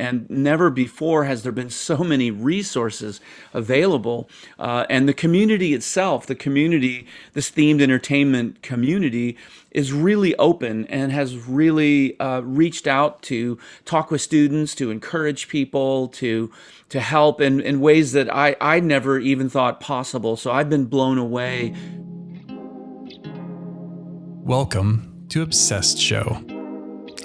and never before has there been so many resources available. Uh, and the community itself, the community, this themed entertainment community, is really open and has really uh, reached out to talk with students, to encourage people, to to help in, in ways that I, I never even thought possible. So I've been blown away. Welcome to Obsessed Show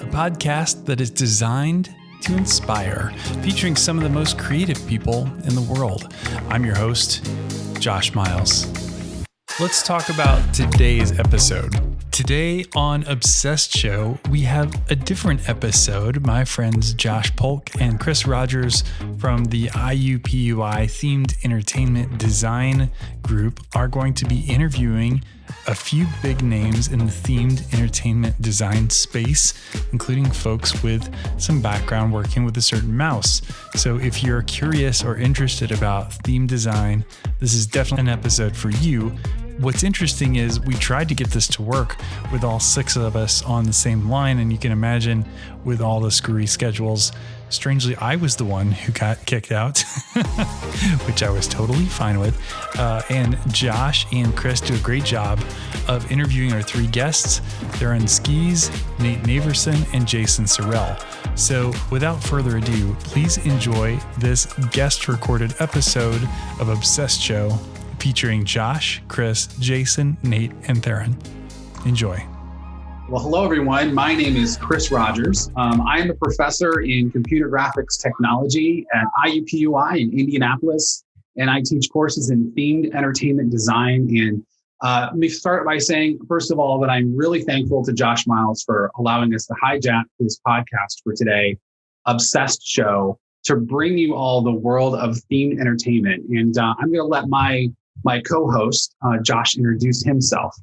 a podcast that is designed to inspire, featuring some of the most creative people in the world. I'm your host, Josh Miles. Let's talk about today's episode. Today on Obsessed Show, we have a different episode. My friends Josh Polk and Chris Rogers from the IUPUI Themed Entertainment Design Group are going to be interviewing a few big names in the themed entertainment design space, including folks with some background working with a certain mouse. So if you're curious or interested about theme design, this is definitely an episode for you. What's interesting is we tried to get this to work with all six of us on the same line, and you can imagine with all the screwy schedules, Strangely, I was the one who got kicked out, which I was totally fine with. Uh, and Josh and Chris do a great job of interviewing our three guests. Theron Skees, Nate Naversen and Jason Surrell. So, without further ado, please enjoy this guest recorded episode of Obsessed Show featuring Josh, Chris, Jason, Nate, and Theron. Enjoy. Well, hello, everyone. My name is Chris Rogers. Um, I am a professor in computer graphics technology at IUPUI in Indianapolis, and I teach courses in themed entertainment design. And uh, let me start by saying, first of all, that I'm really thankful to Josh Miles for allowing us to hijack his podcast for today, Obsessed Show, to bring you all the world of themed entertainment. And uh, I'm going to let my my co-host, uh, Josh, introduce himself.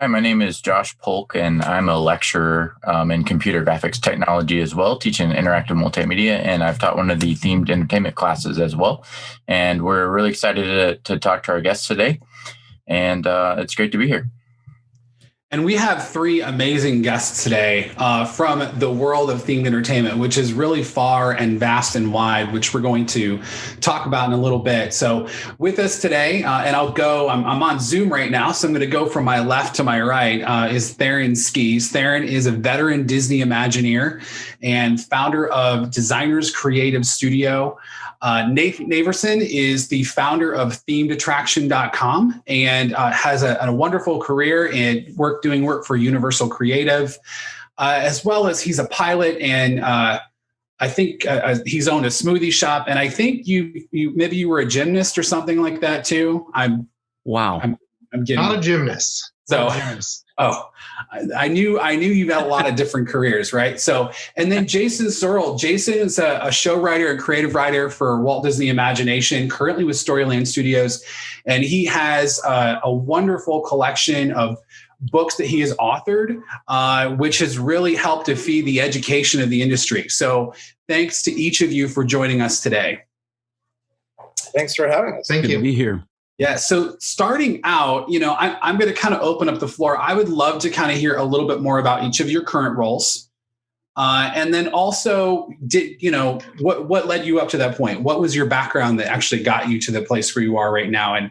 Hi, my name is Josh Polk, and I'm a lecturer um, in computer graphics technology as well, teaching interactive multimedia. And I've taught one of the themed entertainment classes as well. And we're really excited to, to talk to our guests today. And uh, it's great to be here. And we have three amazing guests today uh, from the world of themed entertainment, which is really far and vast and wide, which we're going to talk about in a little bit. So, with us today, uh, and I'll go, I'm, I'm, on Zoom right now, so I'm going to go from my left to my right, uh, is Theron Skees. Theron is a veteran Disney Imagineer and founder of Designers Creative Studio. Uh, Nate Naversen is the founder of themedattraction.com and uh, has a, a, wonderful career in work doing work for Universal Creative, uh, as well as he's a pilot and uh, I think uh, uh, he's owned a smoothie shop. And I think you, you maybe you were a gymnast or something like that too. I'm wow. I'm, I'm getting not a gymnast. So, oh, I knew I knew you had a lot of different careers, right? So, and then Jason Surrell. Jason is a, a show writer and creative writer for Walt Disney Imagineering, currently with Storyland Studios, and he has uh, a wonderful collection of books that he has authored, uh, which has really helped to feed the education of the industry. So, thanks to each of you for joining us today. Thanks for having us. Thank Good you. to be here. Yeah. So starting out, you know, I, I'm going to kind of open up the floor. I would love to kind of hear a little bit more about each of your current roles. Uh, and then also, did you know what what led you up to that point? What was your background that actually got you to the place where you are right now? And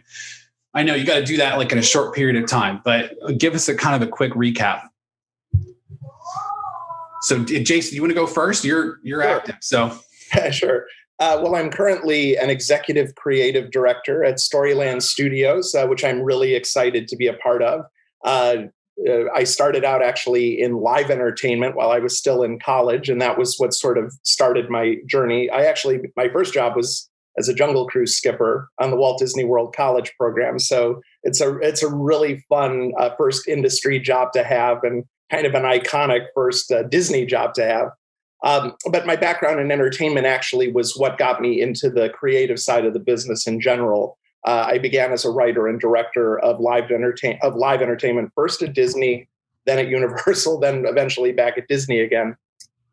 I know you got to do that like in a short period of time, but give us a kind of a quick recap. So, Jason, you want to go first? You're you're sure. active, so yeah, sure. Uh, well, I'm currently an executive creative director at Storyland Studios, uh, which I'm really excited to be a part of. Uh, uh, I started out actually in live entertainment while I was still in college, and that was what sort of started my journey. I actually, my first job was as a Jungle Cruise skipper on the Walt Disney World College program. So it's a it's a really fun uh, first industry job to have, and kind of an iconic first uh, Disney job to have. Um, but my background in entertainment actually was what got me into the creative side of the business in general. Uh, I began as a writer and director of live entertain of live entertainment, first at Disney, then at Universal, then eventually back at Disney again.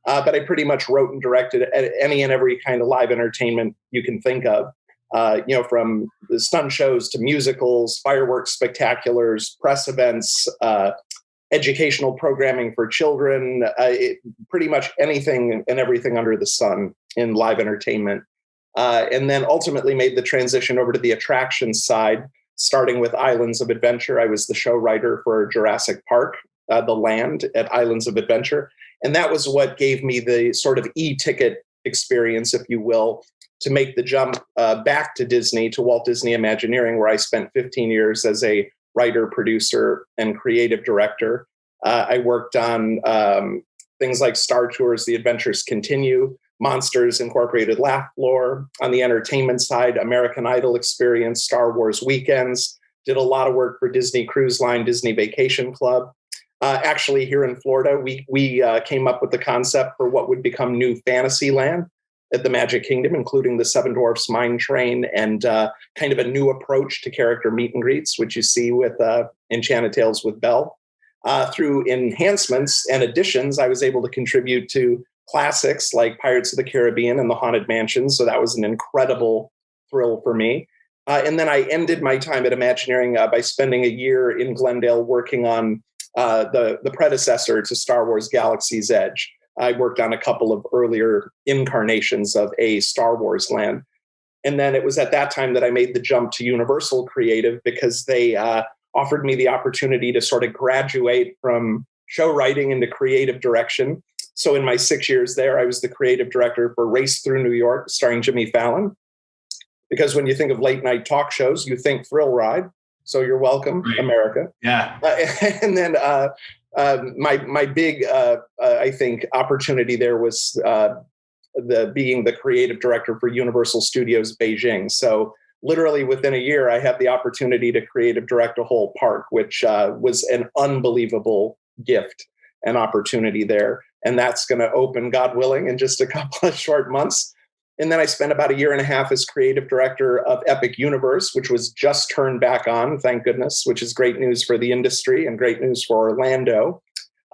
Uh, but I pretty much wrote and directed any and every kind of live entertainment you can think of. Uh, you know, from the stunt shows to musicals, fireworks spectaculars, press events, uh, educational programming for children, uh, it, pretty much anything and everything under the sun in live entertainment. Uh, and then ultimately made the transition over to the attraction side, starting with Islands of Adventure. I was the show writer for Jurassic Park, uh, the land at Islands of Adventure. And that was what gave me the sort of e ticket experience, if you will, to make the jump uh, back to Disney, to Walt Disney Imagineering, where I spent 15 years as a writer, producer, and creative director. Uh, I worked on um, things like Star Tours, The Adventures Continue, Monsters Incorporated Laugh Floor. On the entertainment side, American Idol Experience, Star Wars Weekends. Did a lot of work for Disney Cruise Line, Disney Vacation Club. Uh, actually, here in Florida, we we uh, came up with the concept for what would become New Fantasyland at the Magic Kingdom, including the Seven Dwarfs Mine Train and uh, kind of a new approach to character meet and greets, which you see with uh, Enchanted Tales with Belle. Uh, through enhancements and additions, I was able to contribute to classics like Pirates of the Caribbean and The Haunted Mansion. So that was an incredible thrill for me. Uh, and then I ended my time at Imagineering uh, by spending a year in Glendale working on uh, the, the predecessor to Star Wars Galaxy's Edge. I worked on a couple of earlier incarnations of a Star Wars land. And then it was at that time that I made the jump to Universal Creative because they uh, offered me the opportunity to sort of graduate from show writing into creative direction. So in my six years there, I was the creative director for Race Through New York, starring Jimmy Fallon. Because when you think of late night talk shows, you think Thrill Ride. So you're welcome, right. America. Yeah. Uh, and then uh, um, my my big uh, uh, I think opportunity there was uh, the being the creative director for Universal Studios Beijing. So literally within a year, I had the opportunity to creative direct a whole park, which uh, was an unbelievable gift and opportunity there. And that's going to open, God willing, in just a couple of short months. And then I spent about a year and a half as creative director of Epic Universe, which was just turned back on, thank goodness, which is great news for the industry and great news for Orlando.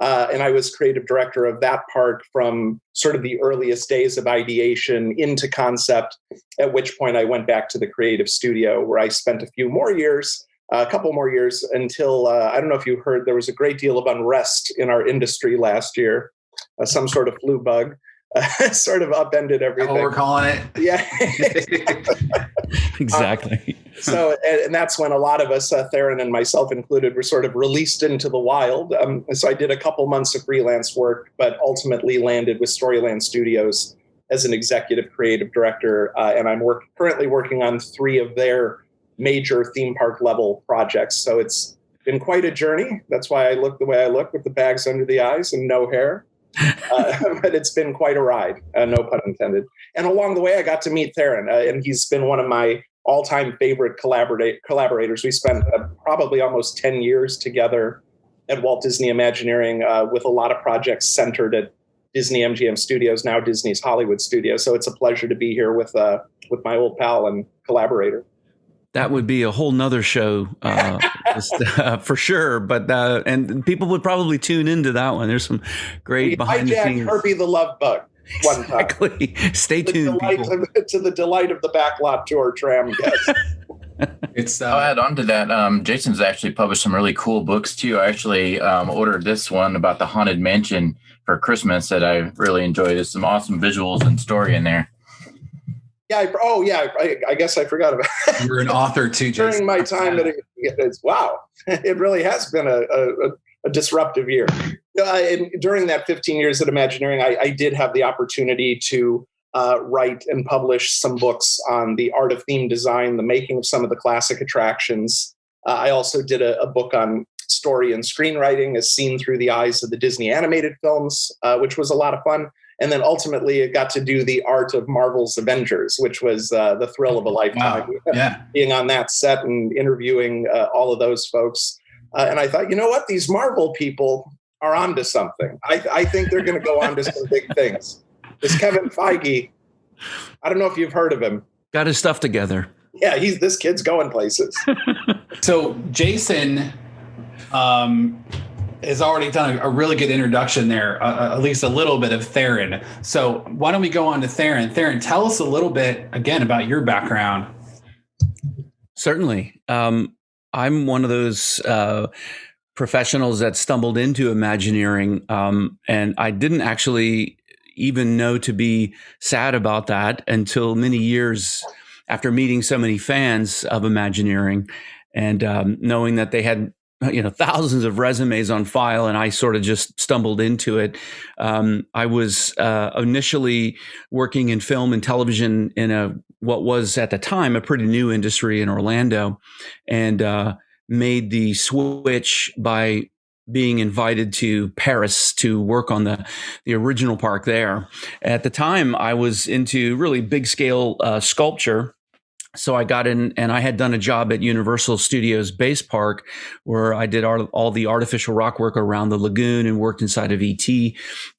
Uh, and I was creative director of that park from sort of the earliest days of ideation into concept, at which point I went back to the creative studio where I spent a few more years, a couple more years until uh, I don't know if you heard there was a great deal of unrest in our industry last year, uh, some sort of flu bug uh, sort of upended everything. What we're calling it. Yeah. exactly. Um, so, and, that's when a lot of us, uh, Theron and myself included, were sort of released into the wild. Um, so I did a couple months of freelance work, but ultimately landed with Storyland Studios as an executive creative director. Uh, and I'm work, currently working on three of their major theme park level projects. So it's been quite a journey. That's why I look the way I look with the bags under the eyes and no hair uh, but it's been quite a ride, uh, no pun intended. And along the way, I got to meet Theron, uh, and he's been one of my all-time favorite collaborate collaborators. We spent uh, probably almost ten years together at Walt Disney Imagineering uh, with a lot of projects centered at Disney MGM Studios, now Disney's Hollywood Studios. So it's a pleasure to be here with uh, with my old pal and collaborator that would be a whole nother show uh, just, uh, for sure. But uh, and people would probably tune into that one. There's some great we behind the scenes. Herbie the Love Bug. One exactly. Time. Stay tuned, people. Of, to the delight of the backlot tour tram guests. it's. Uh, I'll add on to that. Um, Jason's actually published some really cool books too. I actually um, ordered this one about the haunted mansion for Christmas that I really enjoyed. There's some awesome visuals and story in there. Yeah. I, oh, yeah. I, I, guess I forgot about. You're an author too. During my time, it, it's wow. It really has been a, a, a disruptive year. Uh, and during that 15 years at Imagineering, I, I did have the opportunity to uh, write and publish some books on the art of theme design, the making of some of the classic attractions. Uh, I also did a, a, book on story and screenwriting as seen through the eyes of the Disney animated films, uh, which was a lot of fun and then ultimately it got to do the art of Marvel's Avengers, which was uh, the thrill of a lifetime. Wow. Yeah, being on that set and interviewing uh, all of those folks, uh, and I thought, you know what, these Marvel people are onto something. I, I think they're going to go on to some big things. This Kevin Feige, I don't know if you've heard of him. Got his stuff together. Yeah, he's this kid's going places. so Jason um, has already done a, a really good introduction there, uh, uh, at least a little bit of Theron. So why don't we go on to Theron? Theron, tell us a little bit again about your background. Certainly. Um, I'm one of those uh, professionals that stumbled into Imagineering, um, and I didn't actually even know to be sad about that until many years after meeting so many fans of Imagineering and um, knowing that they had you know thousands of resumes on file and i sort of just stumbled into it um, i was uh, initially working in film and television in a what was at the time a pretty new industry in orlando and uh, made the switch by being invited to Paris to work on the the original park there. At the time, I was into really big scale uh, sculpture. So I got in, and I had done a job at Universal Studios Base Park, where I did all, all the artificial rock work around the lagoon and worked inside of ET.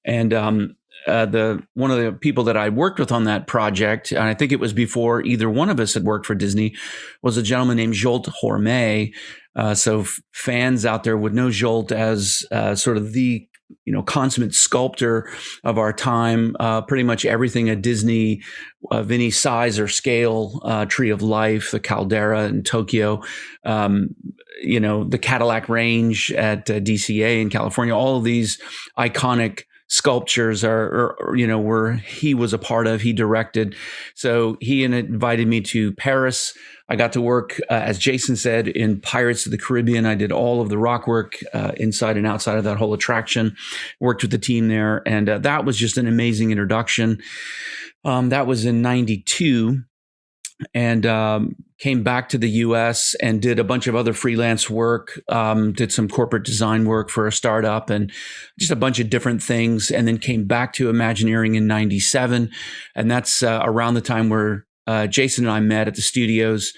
And um, uh, the one of the people that I worked with on that project, and I think it was before either one of us had worked for Disney, was a gentleman named Zsolt Hormay. Uh, so f- fans out there would know Zsolt as uh, sort of the you know consummate sculptor of our time. Uh, pretty much everything at Disney of any size or scale, uh, Tree of Life, the Caldera in Tokyo. Um, you know the Cadillac Range at uh, DCA in California. All of these iconic sculptures are, or, you know, where he was a part of, he directed. So he invited me to Paris. I got to work, uh, as Jason said, in Pirates of the Caribbean. I did all of the rock work uh, inside and outside of that whole attraction, worked with the team there. And uh, that was just an amazing introduction. Um, that was in 92 and um, came back to the US and did a bunch of other freelance work, um, did some corporate design work for a startup and just a bunch of different things. And then came back to Imagineering in 97. And that's uh, around the time where uh, Jason and I met at the studios.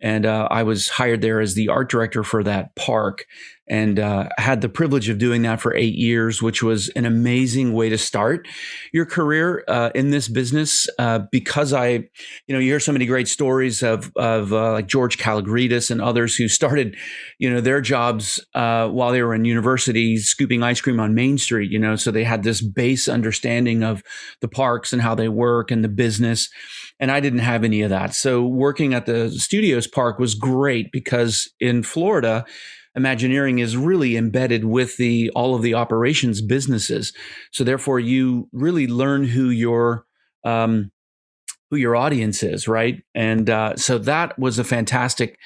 And uh, I was hired there as the art director for that park and uh, had the privilege of doing that for eight years, which was an amazing way to start your career uh, in this business. Uh, because I, you know, you hear so many great stories of of uh, like George Kalogridis and others who started, you know, their jobs uh, while they were in university, scooping ice cream on Main Street. You know, so they had this base understanding of the parks and how they work and the business. And I didn't have any of that. So working at the studios park was great because in Florida Imagineering is really embedded with the all of the operations businesses. So therefore, you really learn who your um, who your audience is, right? And uh, so that was a fantastic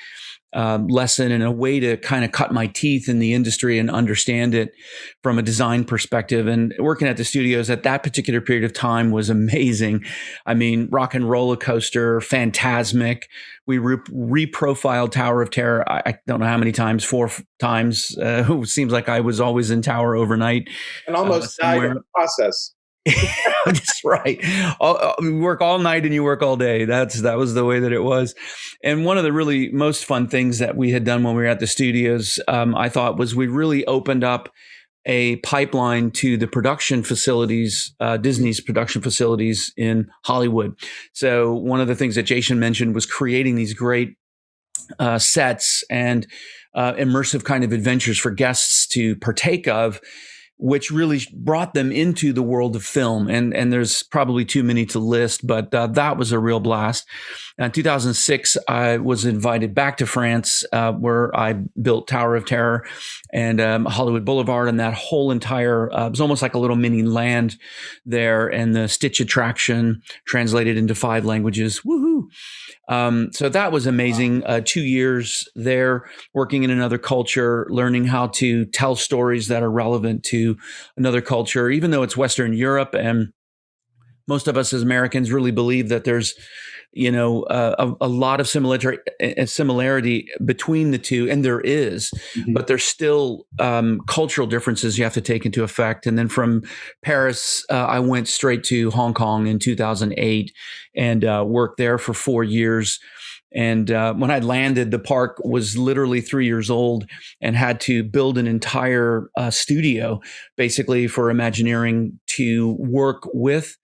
um, lesson and a way to kind of cut my teeth in the industry and understand it from a design perspective. And working at the studios at that particular period of time was amazing. I mean, Rock and Roller Coaster, Fantasmic. We re- reprofiled Tower of Terror. I, I, don't know how many times, four f- times. Uh, it seems like I was always in Tower overnight. And almost uh, died in the process. That's right. All, uh, work all night and you work all day. That's that was the way that it was. And one of the really most fun things that we had done when we were at the studios, um, I thought, was we really opened up a pipeline to the production facilities, uh, Disney's production facilities in Hollywood. So one of the things that Jason mentioned was creating these great uh, sets and uh, immersive kind of adventures for guests to partake of which really brought them into the world of film. And, and there's probably too many to list, but uh, that was a real blast. In 2006, I was invited back to France, uh, where I built Tower of Terror and um, Hollywood Boulevard, and that whole entire uh, it was almost like a little mini land there, and the Stitch attraction translated into five languages. Woohoo! Um, so that was amazing. Uh, two years there, working in another culture, learning how to tell stories that are relevant to another culture, even though it's Western Europe. And most of us as Americans really believe that there's you know uh, a, a, lot of similarity similarity between the two and there is, mm-hmm. but there's still um, cultural differences you have to take into effect and then from paris uh, i went straight to hong kong in 2008 and uh, worked there for four years and uh, when I landed, the park was literally three years old and had to build an entire uh, studio basically for Imagineering to work with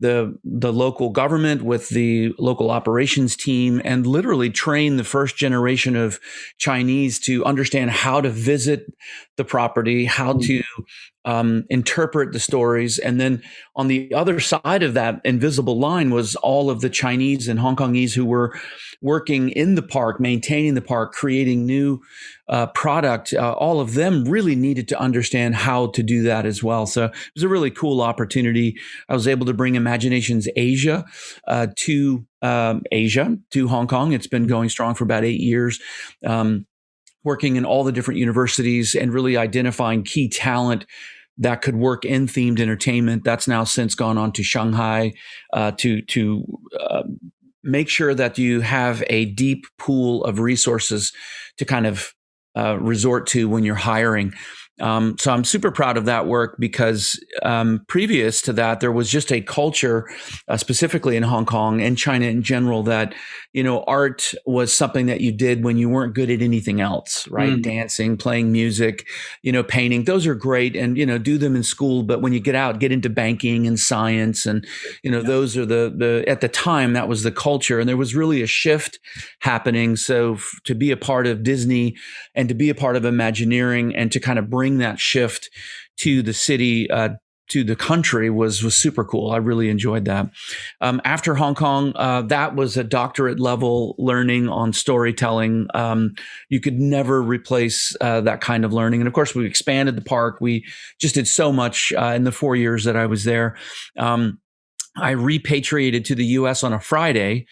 the the local government with the local operations team and literally train the first generation of Chinese to understand how to visit the property, how mm. to um, interpret the stories, and then on the other side of that invisible line was all of the Chinese and Hong Kongese who were working in the park, maintaining the park, creating new uh, product, uh, all of them really needed to understand how to do that as well. So it was a really cool opportunity. I was able to bring Imaginations Asia uh, to um, Asia, to Hong Kong. It's been going strong for about eight years. Um, working in all the different universities and really identifying key talent that could work in themed entertainment. That's now since gone on to Shanghai uh, to to uh, make sure that you have a deep pool of resources to kind of uh, resort to when you're hiring. Um, so I'm super proud of that work because um, previous to that, there was just a culture, uh, specifically in Hong Kong and China in general, that you know art was something that you did when you weren't good at anything else, right? Mm. Dancing, playing music, you know, painting. Those are great, and you know, do them in school. But when you get out, get into banking and science, and you know, yeah. those are the the at the time that was the culture, and there was really a shift happening. So f- to be a part of Disney and to be a part of Imagineering and to kind of bring bring that shift to the city uh, to the country was was super cool. I really enjoyed that. Um, after Hong Kong, uh, that was a doctorate level learning on storytelling. Um, you could never replace uh, that kind of learning. And of course, we expanded the park. We just did so much uh, in the four years that I was there. Um, I repatriated to the U.S. on a Friday,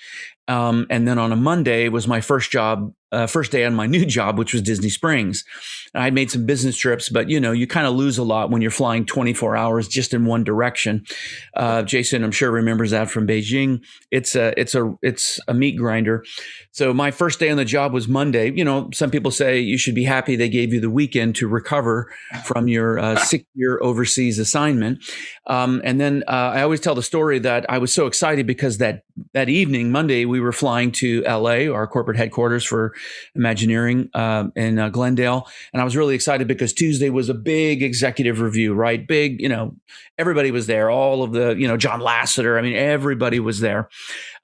um, and then on a Monday was my first job uh, first day on my new job, which was Disney Springs. I made some business trips, but you know, you kind of lose a lot when you're flying 24 hours just in one direction. Uh, Jason, I'm sure remembers that from Beijing. It's a it's a it's a meat grinder. So my first day on the job was Monday. You know, some people say you should be happy they gave you the weekend to recover from your uh, six year overseas assignment. Um, and then uh, I always tell the story that I was so excited because that that evening, Monday, we were flying to LA, our corporate headquarters for Imagineering uh, in uh, Glendale. And I was really excited because Tuesday was a big executive review, right? Big, you know, everybody was there, all of the, you know, John Lasseter. I mean, everybody was there.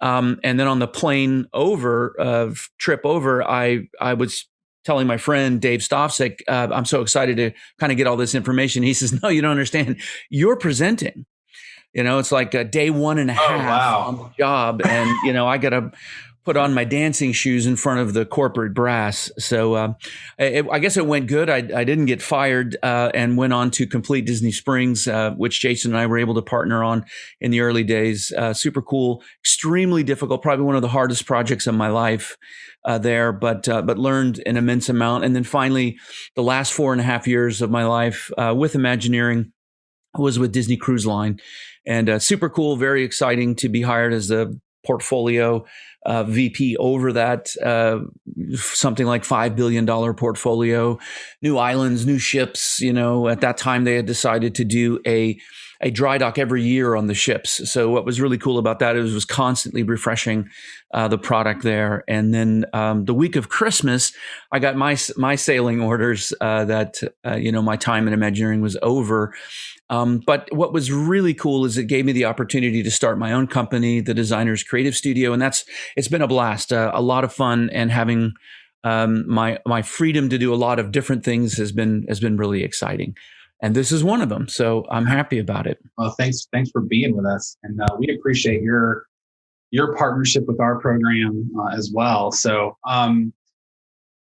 Um, and then on the plane over, uh, trip over, I, I was telling my friend Dave Stofsik, uh, I'm so excited to kind of get all this information. He says, No, you don't understand. You're presenting. You know, it's like a day one and a oh, half oh, wow. on the job. And, you know, I got to put on my dancing shoes in front of the corporate brass. So uh, it, I guess it went good. I, I didn't get fired uh, and went on to complete Disney Springs, uh, which Jason and I were able to partner on in the early days. Uh, super cool, extremely difficult, probably one of the hardest projects of my life. Uh, there, but uh, but learned an immense amount, and then finally, the last four and a half years of my life with Imagineering was with Disney Cruise Line, and super cool, very exciting to be hired as the portfolio uh, VP over that, uh, something like $5 billion portfolio, new islands, new ships. You know, at that time, they had decided to do a a dry dock every year on the ships. So what was really cool about that is was constantly refreshing uh, the product there. And then um, the week of Christmas, I got my my sailing orders uh, that uh, you know my time in Imagineering was over. Um, but what was really cool is it gave me the opportunity to start my own company, the Designers Creative Studio, and that's it's been a blast, uh, a lot of fun, and having um, my my freedom to do a lot of different things has been has been really exciting and this is one of them. So I'm happy about it. Well, thanks, thanks for being with us, and uh, we appreciate your your partnership with our program uh, as well. So, um,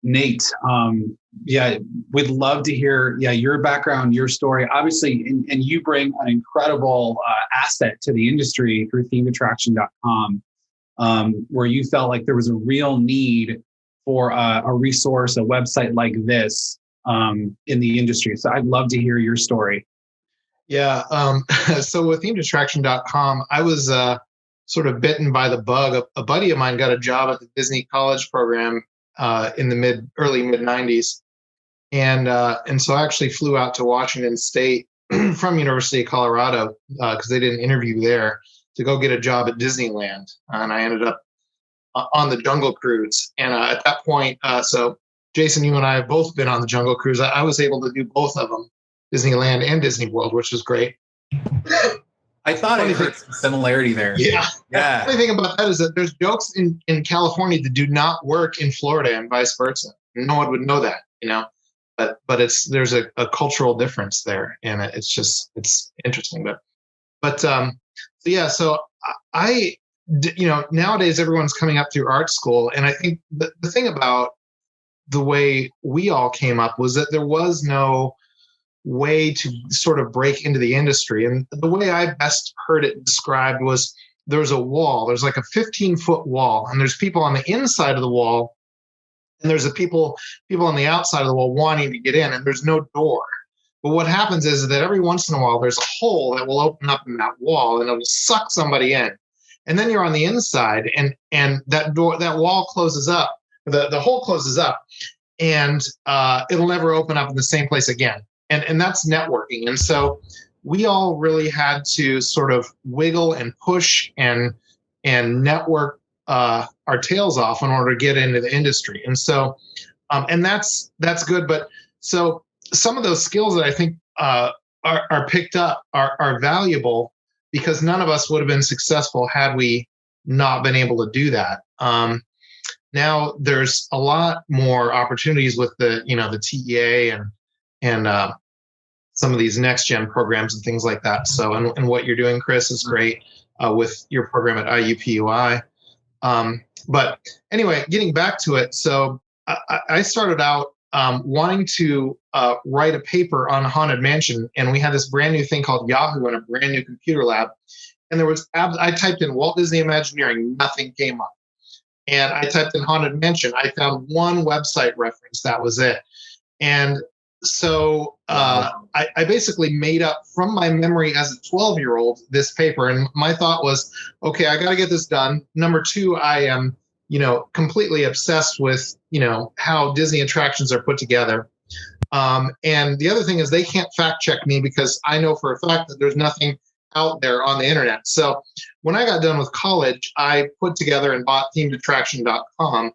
Nate, um, yeah, we'd love to hear yeah your background, your story. Obviously, and, and you bring an incredible uh, asset to the industry through themedattraction.com, um, where you felt like there was a real need for a, a resource, a website like this um, in the industry. So I'd love to hear your story. Yeah. Um, so with themedattraction.com, I was uh, sort of bitten by the bug. A, a, buddy of mine got a job at the Disney College program uh, in the mid early mid 90s. And, uh, and so I actually flew out to Washington State from University of Colorado because uh, they did an interview there to go get a job at Disneyland. And I ended up uh, on the Jungle Cruise. And uh, at that point, so Jason, you and I have both been on the Jungle Cruise. I, I was able to do both of them, Disneyland and Disney World, which was great. I thought I heard some similarity there. Yeah. Yeah. The funny thing about that is that there's jokes in, in California that do not work in Florida and vice versa. No one would know that, you know. But but it's there's a, a cultural difference there, and it's just it's interesting. But but um so yeah, so I you know nowadays everyone's coming up through art school, and I think the, the thing about the way we all came up was that there was no way to sort of break into the industry. And the way I best heard it described was there's a wall, there's like a 15 foot wall, and there's people on the inside of the wall, and there's a people people on the outside of the wall wanting to get in, and there's no door. But what happens is that every once in a while there's a hole that will open up in that wall and it'll suck somebody in. And then you're on the inside and and that door that wall closes up. The the hole closes up and uh, it'll never open up in the same place again. And and that's networking. And so we all really had to sort of wiggle and push and and network uh, our tails off in order to get into the industry. And so um, and that's that's good. But so some of those skills that I think uh, are, are picked up are, are valuable because none of us would have been successful had we not been able to do that. Um, now there's a lot more opportunities with the you know the TEA and and uh, some of these next gen programs and things like that. So and, and what you're doing, Chris, is great uh, with your program at IUPUI. Um, but anyway, getting back to it, so I, I started out um, wanting to uh, write a paper on Haunted Mansion, and we had this brand new thing called Yahoo and a brand new computer lab. And there was, I typed in Walt Disney Imagineering, nothing came up. And I typed in Haunted Mansion, I found one website reference, that was it. And so uh, I, I, basically made up from my memory as a 12 year old this paper. And my thought was, okay, I got to get this done. Number two, I am you know, completely obsessed with, you know, how Disney attractions are put together. Um, and the other thing is they can't fact check me because I know for a fact that there's nothing out there on the internet. So when I got done with college, I put together and bought themedattraction.com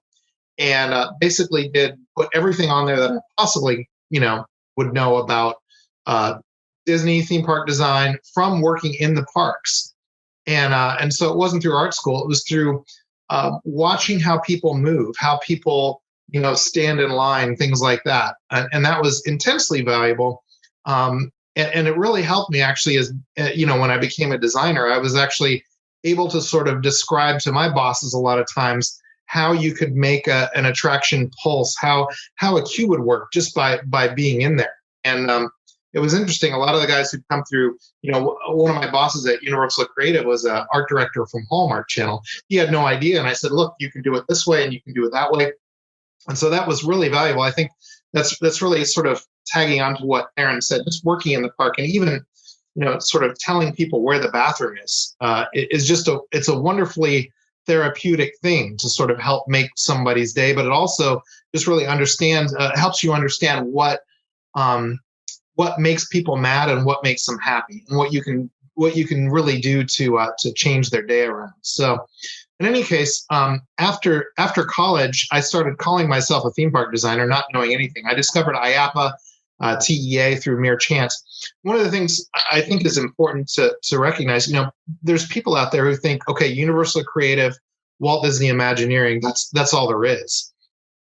and uh, basically did put everything on there that I possibly, you know, would know about uh, Disney theme park design from working in the parks. And uh, and so it wasn't through art school; it was through uh, watching how people move, how people you know stand in line, things like that, and, and that was intensely valuable. Um, and, and, it really helped me actually as uh, you know when I became a designer, I was actually able to sort of describe to my bosses a lot of times how you could make a, an attraction pulse, how how a cue would work just by by being in there. And um, it was interesting. A lot of the guys who come through, you know, one of my bosses at Universal Creative was an art director from Hallmark Channel. He had no idea, and I said, "Look, you can do it this way, and you can do it that way." And so that was really valuable. I think that's that's really sort of tagging on to what Aaron said. Just working in the park, and even you know, sort of telling people where the bathroom is uh, is just a it's a wonderfully therapeutic thing to sort of help make somebody's day, but it also just really understands, uh, helps you understand what um, what makes people mad and what makes them happy and what you can what you can really do to uh, to change their day around. So in any case um, after after college i started calling myself a theme park designer not knowing anything. I discovered IAAPA uh, TEA through mere chance one of the things i think is important to, to recognize you know there's people out there who think okay universal creative walt disney imagineering that's that's all there is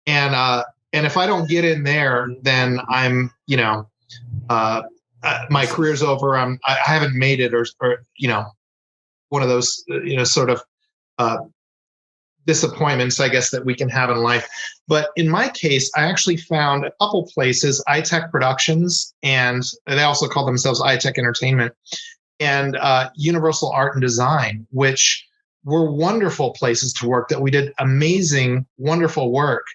and uh and if i don't get in there then i'm you know uh, uh, my career's over. I'm, I haven't made it, or, or you know, one of those, you know, sort of uh, disappointments, I guess, that we can have in life. But in my case, I actually found a couple places, ITEC Productions, and they also call themselves ITEC Entertainment, and uh, Universal Art and Design, which were wonderful places to work. That we did amazing, wonderful work.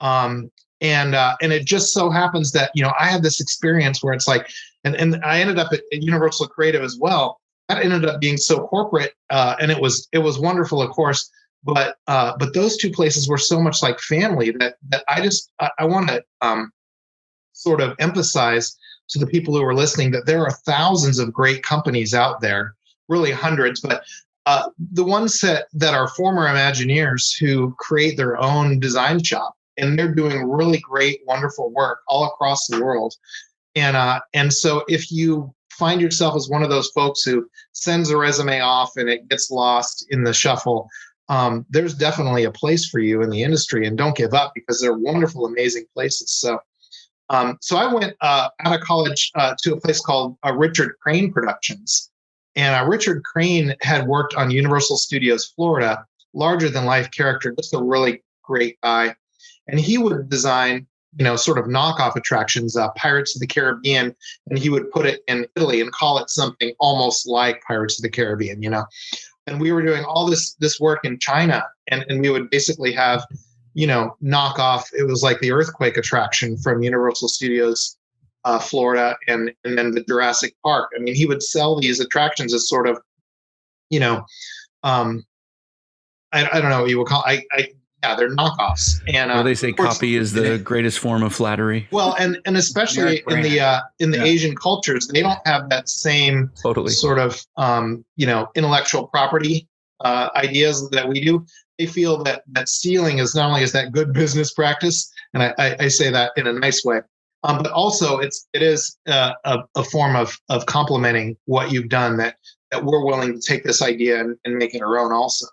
Um, and uh, and it just so happens that you know I had this experience where it's like, and and I ended up at, at Universal Creative as well. That ended up being so corporate, uh, and it was it was wonderful, of course. But uh, but those two places were so much like family that that I just I, I want to um, sort of emphasize to the people who are listening that there are thousands of great companies out there, really hundreds, but uh, the ones that, that are former Imagineers who create their own design shop and they're doing really great, wonderful work all across the world. And uh, and so if you find yourself as one of those folks who sends a resume off and it gets lost in the shuffle, um, there's definitely a place for you in the industry, and don't give up because they're wonderful, amazing places. So. Um, so I went uh, out of college uh, to a place called uh, Richard Crane Productions, and uh, Richard Crane had worked on Universal Studios Florida, larger than life character, just a really great guy and he would design you know sort of knockoff attractions uh, pirates of the caribbean and he would put it in italy and call it something almost like pirates of the caribbean you know and we were doing all this this work in china and, and we would basically have you know knockoff it was like the earthquake attraction from universal studios uh, florida and and then the jurassic park. I mean he would sell these attractions as sort of you know um I, I don't know what you would call I, I yeah, they're knockoffs. And uh, well, they say course, copy is the greatest form of flattery. Well, and and especially in the uh, in the yeah. Asian cultures, they don't have that same totally sort of um, you know intellectual property uh, ideas that we do. They feel that that stealing is not only is that good business practice, and I, I, I say that in a nice way, um, but also it's it is uh, a, a form of of complementing what you've done. That that we're willing to take this idea and, and make it our own also.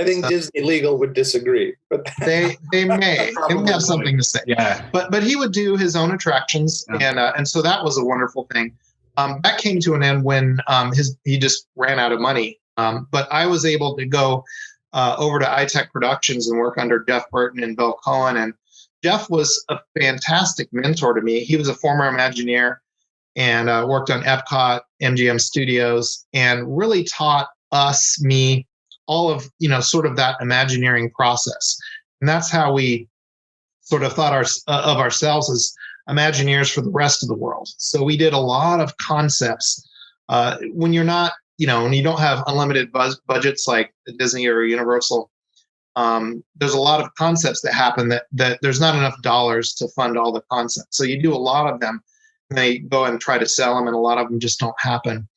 I think Disney legal would disagree, but they they may they may have something to say. Yeah, but but he would do his own attractions, yeah. and uh, and so that was a wonderful thing. Um, that came to an end when um, his he just ran out of money. Um, but I was able to go uh, over to ITEC Productions and work under Jeff Burton and Bill Coan, and Jeff was a fantastic mentor to me. He was a former Imagineer and uh, worked on Epcot, MGM Studios, and really taught us me all of you know sort of that imagineering process. And that's how we sort of thought our, uh, of ourselves as imagineers for the rest of the world. So we did a lot of concepts uh, when you're not you know when you don't have unlimited buzz, budgets like disney or universal um, there's a lot of concepts that happen that that there's not enough dollars to fund all the concepts. So you do a lot of them and they go and try to sell them and a lot of them just don't happen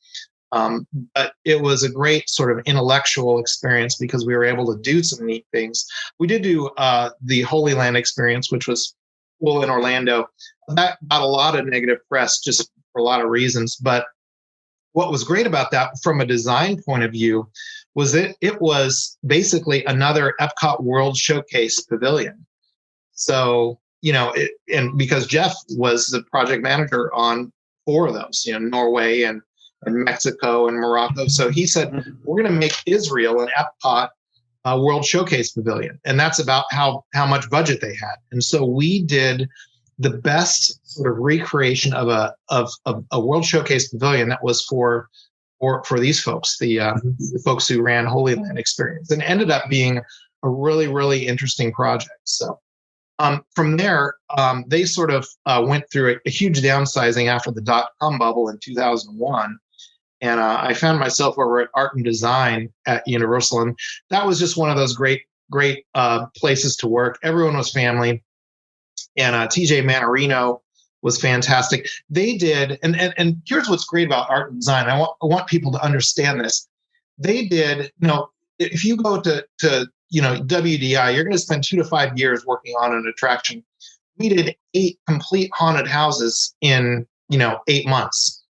um, but it was a great sort of intellectual experience because we were able to do some neat things. We did do uh, the Holy Land experience, which was cool in Orlando. That got a lot of negative press just for a lot of reasons. But what was great about that from a design point of view was that it was basically another Epcot World Showcase pavilion. So, you know, it, and because Jeff was the project manager on four of those, you know, Norway and and Mexico and Morocco. So he said, we're going to make Israel an Epcot uh, World Showcase Pavilion, and that's about how how much budget they had. And so we did the best sort of recreation of a of, of a World Showcase Pavilion that was for for for these folks, the, uh, the folks who ran Holy Land Experience, and ended up being a really really interesting project. So. Um, from there, um, they sort of uh, went through a, a, huge downsizing after the dot com bubble in 2001 and uh, I found myself over at Art and Design at Universal, and that was just one of those great, great uh, places to work. Everyone was family, and uh, TJ Mannarino was fantastic. They did, and, and and here's what's great about Art and Design. I want I want people to understand this. They did, you know, if you go to to you know WDI, you're going to spend two to five years working on an attraction. We did eight complete haunted houses in you know eight months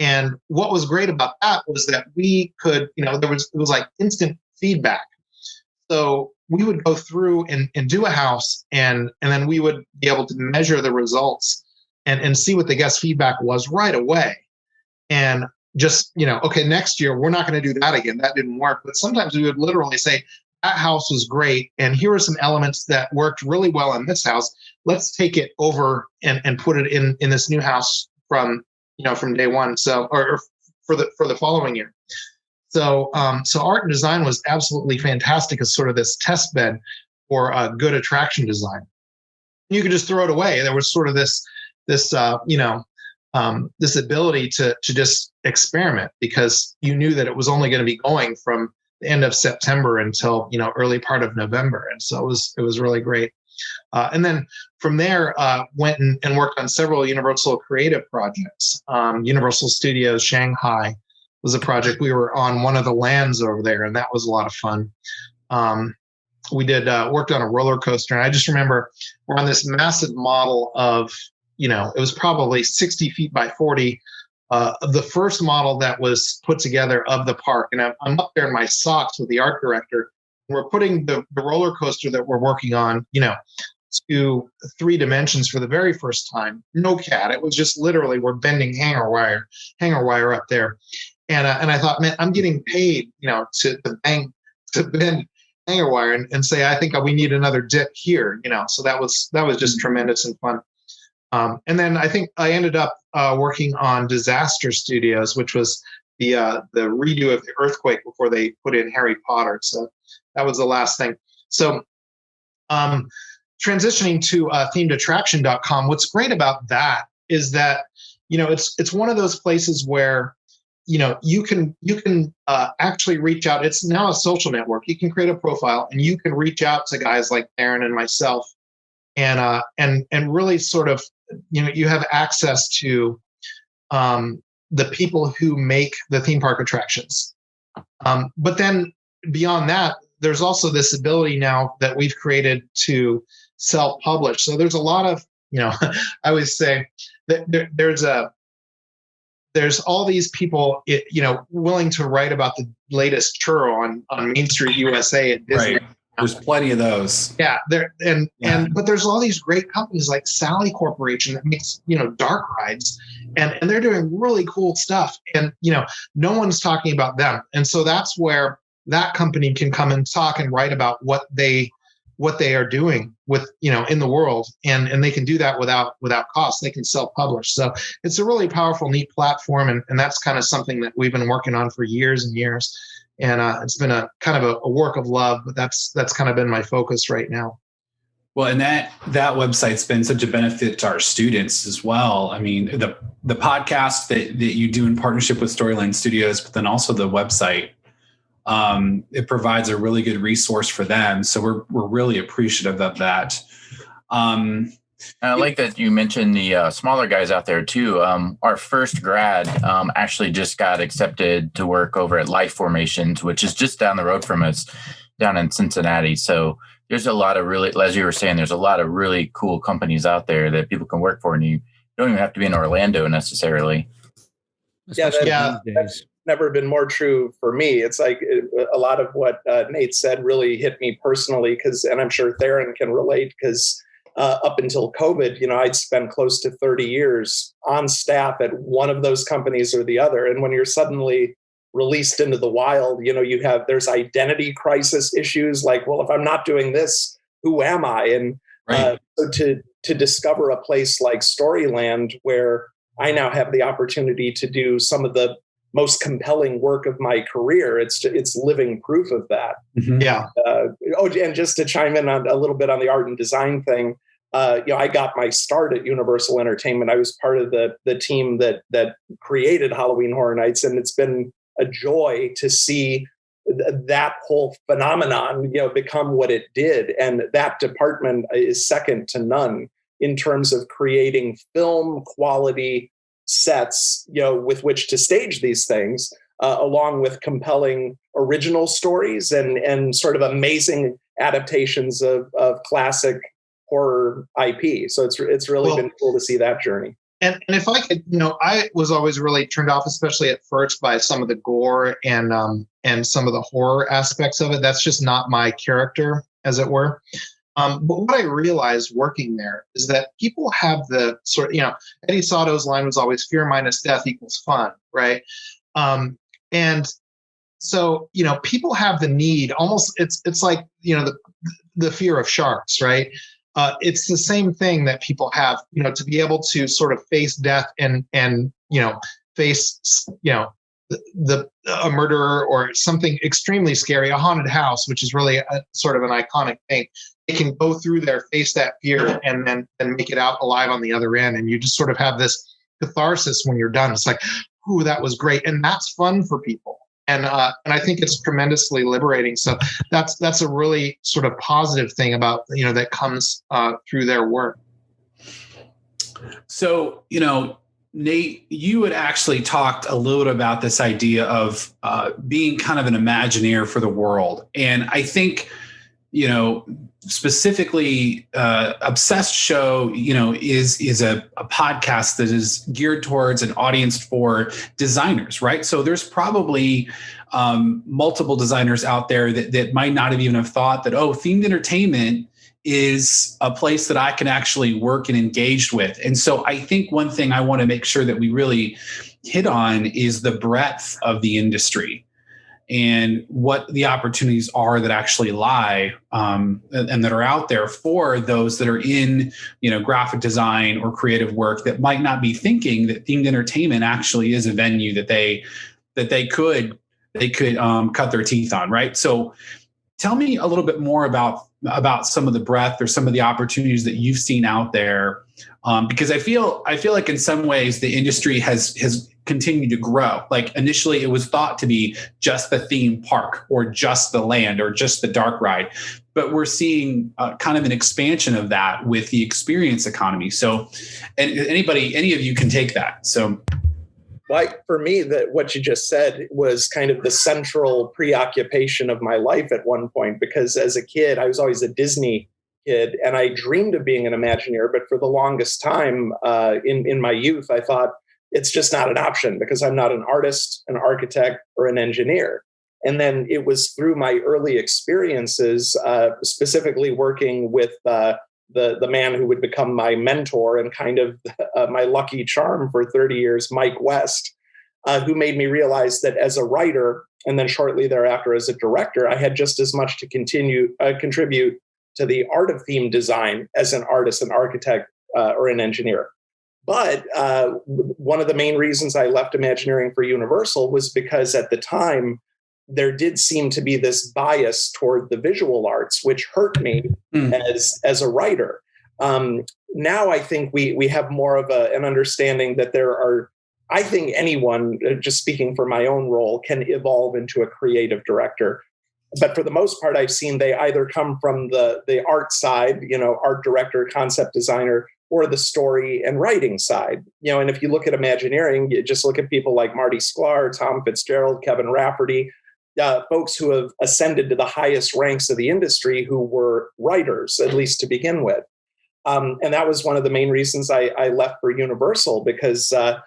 and what was great about that was that we could, you know, there was it was like instant feedback. So we would go through and, and do a house and and then we would be able to measure the results and, and see what the guest feedback was right away. And just, you know, okay, next year we're not going to do that again. That didn't work. But sometimes we would literally say, that house was great. And here are some elements that worked really well in this house. Let's take it over and, and put it in, in this new house from you know, from day one. So, or, or for the for the following year. So, um, so art and design was absolutely fantastic as sort of this test bed for uh, good attraction design. You could just throw it away. There was sort of this this uh, you know um, this ability to to just experiment because you knew that it was only going to be going from the end of September until you know early part of November, and so it was it was really great. Uh, and then from there, uh, went and, and, worked on several Universal creative projects. Um, Universal Studios Shanghai was a project we were on one of the lands over there, and that was a lot of fun. Um, we did uh, worked on a roller coaster, and I just remember we're on this massive model of, you know, it was probably 60 feet by 40. Uh, the first model that was put together of the park, and I'm, I'm up there in my socks with the art director, we're putting the, the roller coaster that we're working on, you know, to three dimensions for the very first time. No CAD. It was just literally we're bending hanger wire, hanger wire up there. And, uh, and I thought, man, I'm getting paid, you know, to, to bang, to bend hanger wire and, and say, I think we need another dip here, you know. So that was that was just tremendous and fun. Um, and then I think I ended up uh, working on Disaster Studios, which was the uh, the redo of the earthquake before they put in Harry Potter. So that was the last thing. So um, transitioning to uh, themedattraction.com, what's great about that is that you know it's it's one of those places where you know you can you can uh, actually reach out. It's now a social network. You can create a profile and you can reach out to guys like Theron and myself and uh and and really sort of you know you have access to um the people who make the theme park attractions. Um but then beyond that there's also this ability now that we've created to self-publish so there's a lot of you know i always say that there, there's a there's all these people, you know, willing to write about the latest churro on on Main Street USA at Disney. Right. There's plenty of those. Yeah, there and yeah. and but there's all these great companies like Sally Corporation that makes you know dark rides, and and they're doing really cool stuff, and you know no one's talking about them, and so that's where that company can come and talk and write about what they what they are doing with you know in the world. And and they can do that without without cost. They can self-publish. So it's a really powerful neat platform. And, and that's kind of something that we've been working on for years and years. And uh, it's been a kind of a, a work of love but that's that's kind of been my focus right now. Well, and that that website's been such a benefit to our students as well. I mean, the the podcast that that you do in partnership with Storyland Studios, but then also the website um, it provides a really good resource for them. So we're we're really appreciative of that. Um, I like that you mentioned the uh, smaller guys out there too. Um, our first grad um, actually just got accepted to work over at Life Formations, which is just down the road from us, down in Cincinnati. So there's a lot of really, as you were saying, there's a lot of really cool companies out there that people can work for, and you don't even have to be in Orlando necessarily. Especially yeah, that, never been more true for me. It's like a lot of what uh, Nate said really hit me personally because, and I'm sure Theron can relate because uh, up until COVID, you know, I'd spent close to 30 years on staff at one of those companies or the other. And when you're suddenly released into the wild, you know, you have there's identity crisis issues like, well, if I'm not doing this, who am I? And right. uh, so to to discover a place like Storyland where I now have the opportunity to do some of the most compelling work of my career. It's it's living proof of that. Mm-hmm. Yeah. Uh, oh, and just to chime in on a little bit on the art and design thing, uh, you know, I got my start at Universal Entertainment. I was part of the the team that that created Halloween Horror Nights, and it's been a joy to see th- that whole phenomenon, you know, become what it did. And that department is second to none in terms of creating film quality sets you know with which to stage these things uh, along with compelling original stories and and sort of amazing adaptations of of classic horror IP. So it's it's really well, been cool to see that journey. And, and if I could, you know, I was always really turned off, especially at first, by some of the gore and um, and some of the horror aspects of it. That's just not my character, as it were. Um, but what I realized working there is that people have the sort of, you know, Eddie Sato's line was always fear minus death equals fun, right? Um, and so, you know, people have the need almost, it's, it's like, you know, the, the fear of sharks, right? Uh, it's the same thing that people have, you know, to be able to sort of face death and, and, you know, face, you know, the, the a murderer or something extremely scary, a haunted house, which is really a, sort of an iconic thing. They can go through there, face that fear, and then and make it out alive on the other end. And you just sort of have this catharsis when you're done. It's like, ooh, that was great, and that's fun for people. And uh, and I think it's tremendously liberating. So that's that's a really sort of positive thing about you know that comes uh, through their work. So you know, Nate, you had actually talked a little bit about this idea of uh, being kind of an Imagineer for the world. And I think, you know, specifically uh, Obsessed Show, you know, is is a, a podcast that is geared towards an audience for designers, right? So there's probably um, multiple designers out there that, that might not have even have thought that, oh, themed entertainment is a place that I can actually work and engage with. And so I think one thing I want to make sure that we really hit on is the breadth of the industry. And what the opportunities are that actually lie um, and, that are out there for those that are in you know graphic design or creative work that might not be thinking that themed entertainment actually is a venue that they that they could they could um, cut their teeth on right? So tell me a little bit more about about some of the breadth or some of the opportunities that you've seen out there um, because i feel i feel like in some ways the industry has has continue to grow. Like initially, it was thought to be just the theme park or just the land or just the dark ride. But we're seeing uh, kind of an expansion of that with the experience economy. So, and anybody, any of you can take that. So, like for me, that what you just said was kind of the central preoccupation of my life at one point. Because as a kid, I was always a Disney kid, and I dreamed of being an Imagineer. But for the longest time uh, in in my youth, I thought it's just not an option because I'm not an artist, an architect, or an engineer. And then it was through my early experiences, uh, specifically working with uh, the the man who would become my mentor and kind of uh, my lucky charm for 30 years, Mike West, uh, who made me realize that as a writer and then shortly thereafter as a director, I had just as much to continue uh, contribute to the art of theme design as an artist, an architect, uh, or an engineer. But uh, one of the main reasons I left Imagineering for Universal was because at the time, there did seem to be this bias toward the visual arts, which hurt me mm. as, as a writer. Um, now I think we, we have more of a, an understanding that there are, I think anyone, uh, just speaking for my own role, can evolve into a creative director but for the most part i've seen they either come from the the art side you know art director concept designer or the story and writing side. You know, and if you look at Imagineering, you just look at people like Marty Sklar, Tom Fitzgerald, Kevin Rafferty, uh, folks who have ascended to the highest ranks of the industry who were writers, at least to begin with. Um, and that was one of the main reasons I, I left for Universal because uh,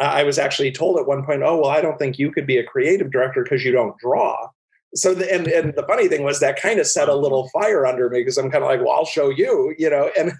I was actually told at one point, oh, well, I don't think you could be a creative director because you don't draw so the, and and the funny thing was that kind of set a little fire under me because I'm kind of like, well, I'll show you, you know, and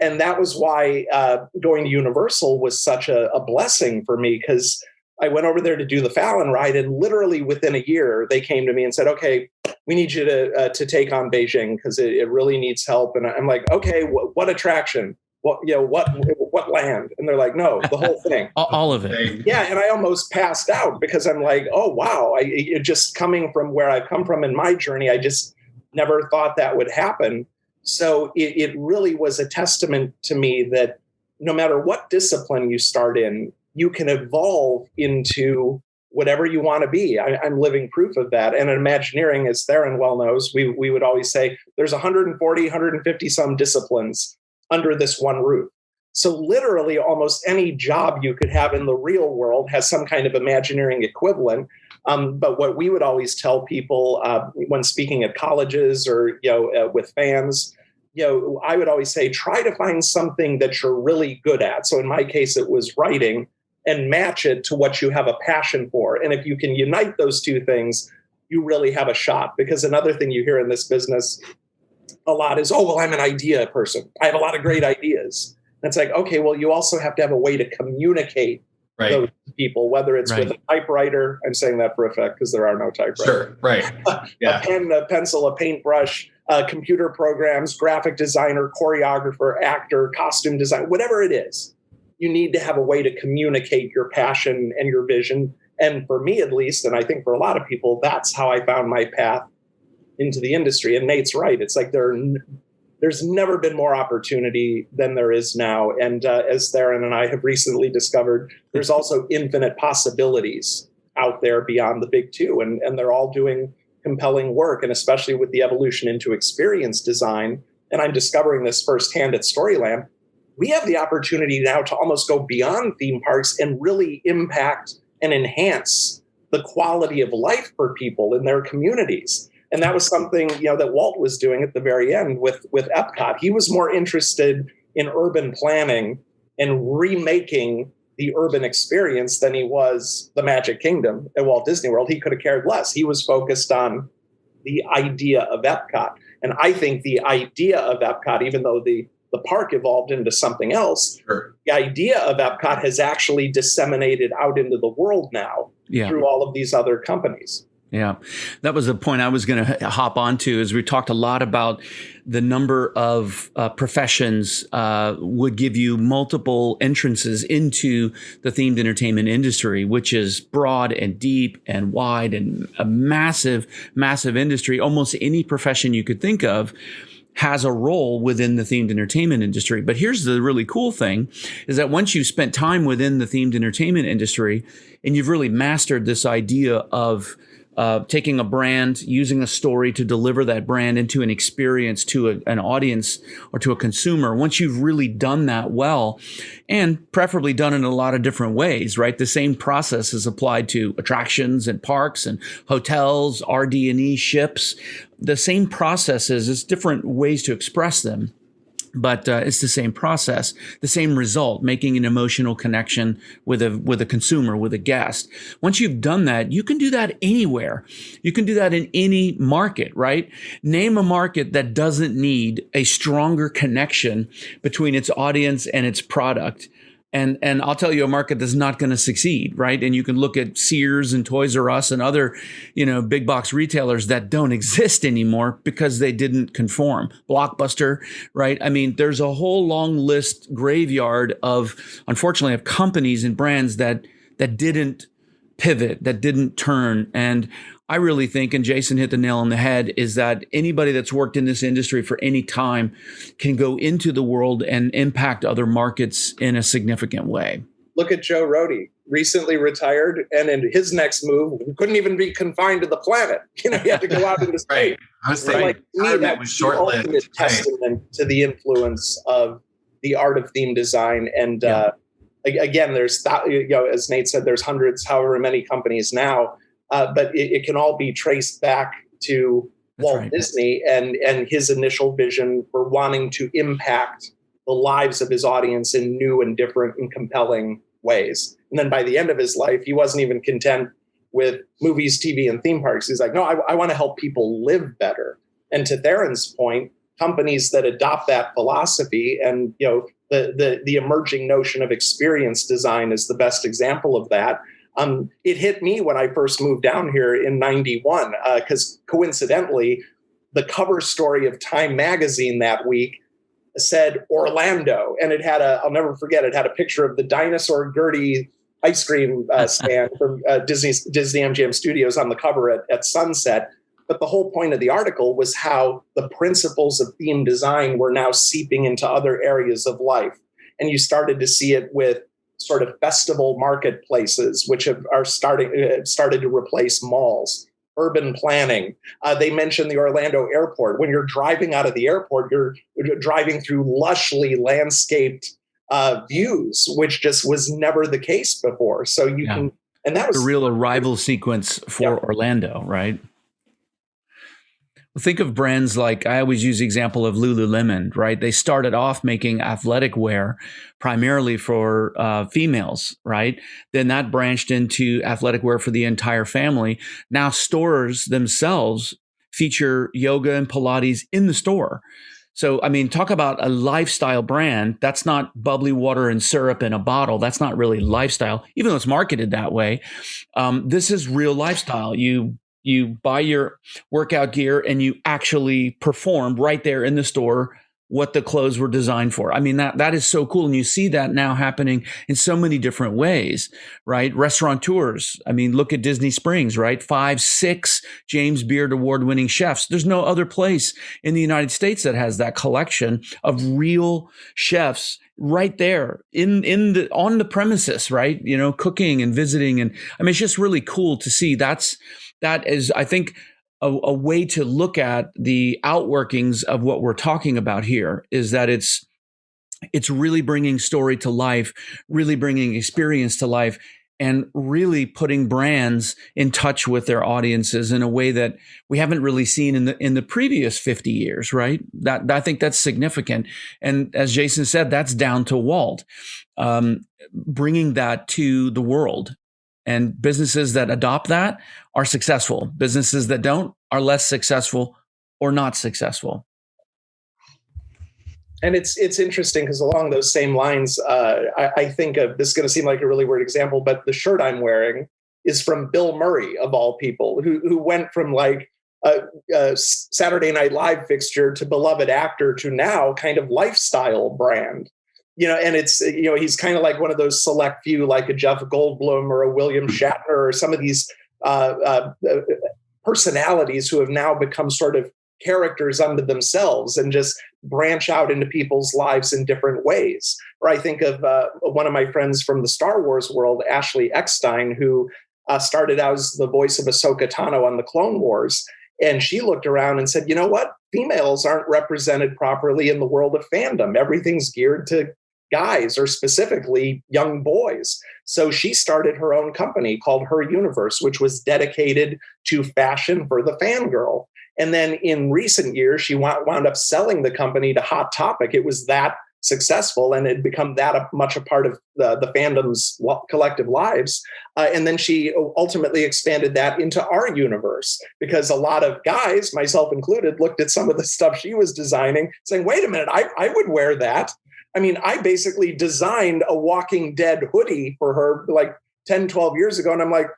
and that was why uh, going to Universal was such a, a blessing for me because I went over there to do the Fallon ride, and literally within a year, they came to me and said, "Okay, we need you to uh, to take on Beijing because it, it, really needs help." And I'm like, "Okay, wh- what attraction? What you know? What what land?" And they're like, "No, the whole thing, all of it." Yeah, and I almost passed out because I'm like, "Oh wow!" I it, just coming from where I've come from in my journey, I just never thought that would happen. So it, it really was a testament to me that no matter what discipline you start in, you can evolve into whatever you want to be. I, am living proof of that. And in Imagineering, as Theron well knows, we, we would always say there's 140, 150 some disciplines under this one roof. So literally almost any job you could have in the real world has some kind of Imagineering equivalent. Um, but what we would always tell people uh, when speaking at colleges or you know uh, with fans you know, I would always say try to find something that you're really good at. So in my case, it was writing and match it to what you have a passion for. And if you can unite those two things, you really have a shot. Because another thing you hear in this business a lot is, oh, well, I'm an idea person. I have a lot of great ideas. And it's like, okay, well, you also have to have a way to communicate right. those people, whether it's right. with a typewriter. I'm saying that for effect because there are no typewriters. Sure, right. Yeah. a pen, a pencil, a paintbrush, uh, computer programs, graphic designer, choreographer, actor, costume design, whatever it is you need to have a way to communicate your passion and your vision. And for me, at least, and I think for a lot of people, that's how I found my path into the industry. And Nate's right. It's like there, there's never been more opportunity than there is now. And uh, as Theron and I have recently discovered, there's also infinite possibilities out there beyond the big two. And, and they're all doing compelling work. And especially with the evolution into experience design, and I'm discovering this firsthand at Storyland, we have the opportunity now to almost go beyond theme parks and really impact and enhance the quality of life for people in their communities. And that was something you know that Walt was doing at the very end with with Epcot. He was more interested in urban planning and remaking the urban experience than he was the Magic Kingdom at Walt Disney World. He could have cared less. He was focused on the idea of Epcot. And I think the idea of Epcot, even though the the park evolved into something else. Sure. The idea of Epcot has actually disseminated out into the world now yeah. through all of these other companies. Yeah, that was the point I was going to hop onto. As we talked a lot about the number of uh, professions uh, would give you multiple entrances into the themed entertainment industry, which is broad and deep and wide and a massive, massive industry. Almost any profession you could think of has a role within the themed entertainment industry. But here's the really cool thing is that once you've spent time within the themed entertainment industry and you've really mastered this idea of uh, taking a brand, using a story to deliver that brand into an experience to a, an audience or to a consumer. Once you've really done that well, and preferably done in a lot of different ways, right? The same process is applied to attractions and parks and hotels, RD&E ships. The same processes, it's different ways to express them but uh, it's the same process, the same result, making an emotional connection with a with a consumer, with a guest. Once you've done that, you can do that anywhere. You can do that in any market, right? Name a market that doesn't need a stronger connection between its audience and its product and and I'll tell you a market that's not going to succeed, right? And you can look at Sears and Toys R Us and other, you know, big box retailers that don't exist anymore because they didn't conform. Blockbuster, right? I mean, there's a whole long list graveyard of unfortunately of companies and brands that that didn't pivot, that didn't turn and I really think, and Jason hit the nail on the head, is that anybody that's worked in this industry for any time can go into the world and impact other markets in a significant way. Look at Joe Rohde, recently retired, and in his next move, couldn't even be confined to the planet. You know, he had to go out into space. right. I was saying, like, me, that was short-lived. Right. Testament to the influence of the art of theme design, and yeah. uh, again, there's you know, as Nate said, there's hundreds, however many companies now uh, but it, it, can all be traced back to That's Walt right. Disney and and his initial vision for wanting to impact the lives of his audience in new and different and compelling ways. And then by the end of his life, he wasn't even content with movies, TV, and theme parks. He's like, no, I, I want to help people live better. And to Theron's point, companies that adopt that philosophy and you know the, the the emerging notion of experience design is the best example of that um, it hit me when I first moved down here in 91, because uh, coincidentally, the cover story of Time magazine that week said Orlando. And it had a, I'll never forget, it had a picture of the dinosaur Gertie ice cream uh, stand from uh, Disney, Disney MGM Studios on the cover at, at sunset. But the whole point of the article was how the principles of theme design were now seeping into other areas of life. And you started to see it with sort of festival marketplaces, which have, are starting uh, started to replace malls. Urban planning. Uh, they mentioned the Orlando airport. When you're driving out of the airport, you're, you're driving through lushly landscaped uh, views, which just was never the case before. So you yeah. can, and that was a real arrival sequence for yeah. Orlando, right? Think of brands like I always use the example of Lululemon, right? They started off making athletic wear primarily for uh, females, right? Then that branched into athletic wear for the entire family. Now stores themselves feature yoga and Pilates in the store. So, I mean, talk about a lifestyle brand. That's not bubbly water and syrup in a bottle. That's not really lifestyle, even though it's marketed that way. Um, this is real lifestyle. You you buy your workout gear and you actually perform right there in the store what the clothes were designed for. I mean that that is so cool and you see that now happening in so many different ways, right? Restaurateurs, I mean look at Disney Springs, right? 5 6 James Beard award winning chefs. There's no other place in the United States that has that collection of real chefs right there in in the on the premises, right? You know, cooking and visiting and I mean it's just really cool to see that's that is, I think, a, a, way to look at the outworkings of what we're talking about here is that it's it's really bringing story to life, really bringing experience to life, and really putting brands in touch with their audiences in a way that we haven't really seen in the in the previous 50 years right? That i think that's significant. And as jason said that's down to walt um, bringing that to the world and businesses that adopt that are successful. Businesses that don't are less successful or not successful. And it's it's interesting because along those same lines, uh, I, I, think of this is going to seem like a really weird example, but the shirt I'm wearing is from Bill Murray, of all people, who, who went from like a, a Saturday Night Live fixture to beloved actor to now kind of lifestyle brand. You know, and it's, you know, he's kind of like one of those select few, like a Jeff Goldblum or a William hmm. Shatner or some of these uh, uh, uh, personalities who have now become sort of characters unto themselves and just branch out into people's lives in different ways. Or I think of uh, one of my friends from the Star Wars world, Ashley Eckstein, who uh, started out as the voice of Ahsoka Tano on the Clone Wars. And she looked around and said, you know what? Females aren't represented properly in the world of fandom. Everything's geared to guys or specifically young boys. So she started her own company called Her Universe, which was dedicated to fashion for the fangirl. And then in recent years, she wound up selling the company to Hot Topic. It was that successful and had become that much a part of the, the fandom's collective lives. Uh, and then she ultimately expanded that into our universe because a lot of guys, myself included, looked at some of the stuff she was designing, saying, wait a minute, I, I would wear that. I mean, I basically designed a Walking Dead hoodie for her like 10, 12 years ago. And I'm like,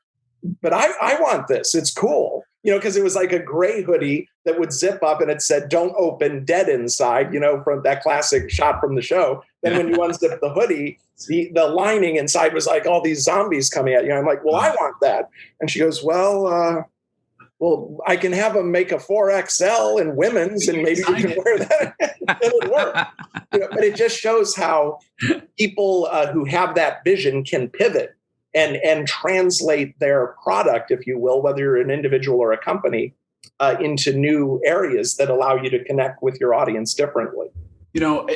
but I, I want this. It's cool you know, because it was like a gray hoodie that would zip up and it said, don't open dead inside, you know, from that classic shot from the show. Then when you unzip the hoodie, the, the lining inside was like all these zombies coming at you. I'm like, well, I want that. And she goes, well, uh, well, I can have them make a 4XL in women's and maybe you can wear that. It'll work. You know, but it just shows how people uh, who have that vision can pivot and and translate their product, if you will, whether you're an individual or a company, uh, into new areas that allow you to connect with your audience differently. You know.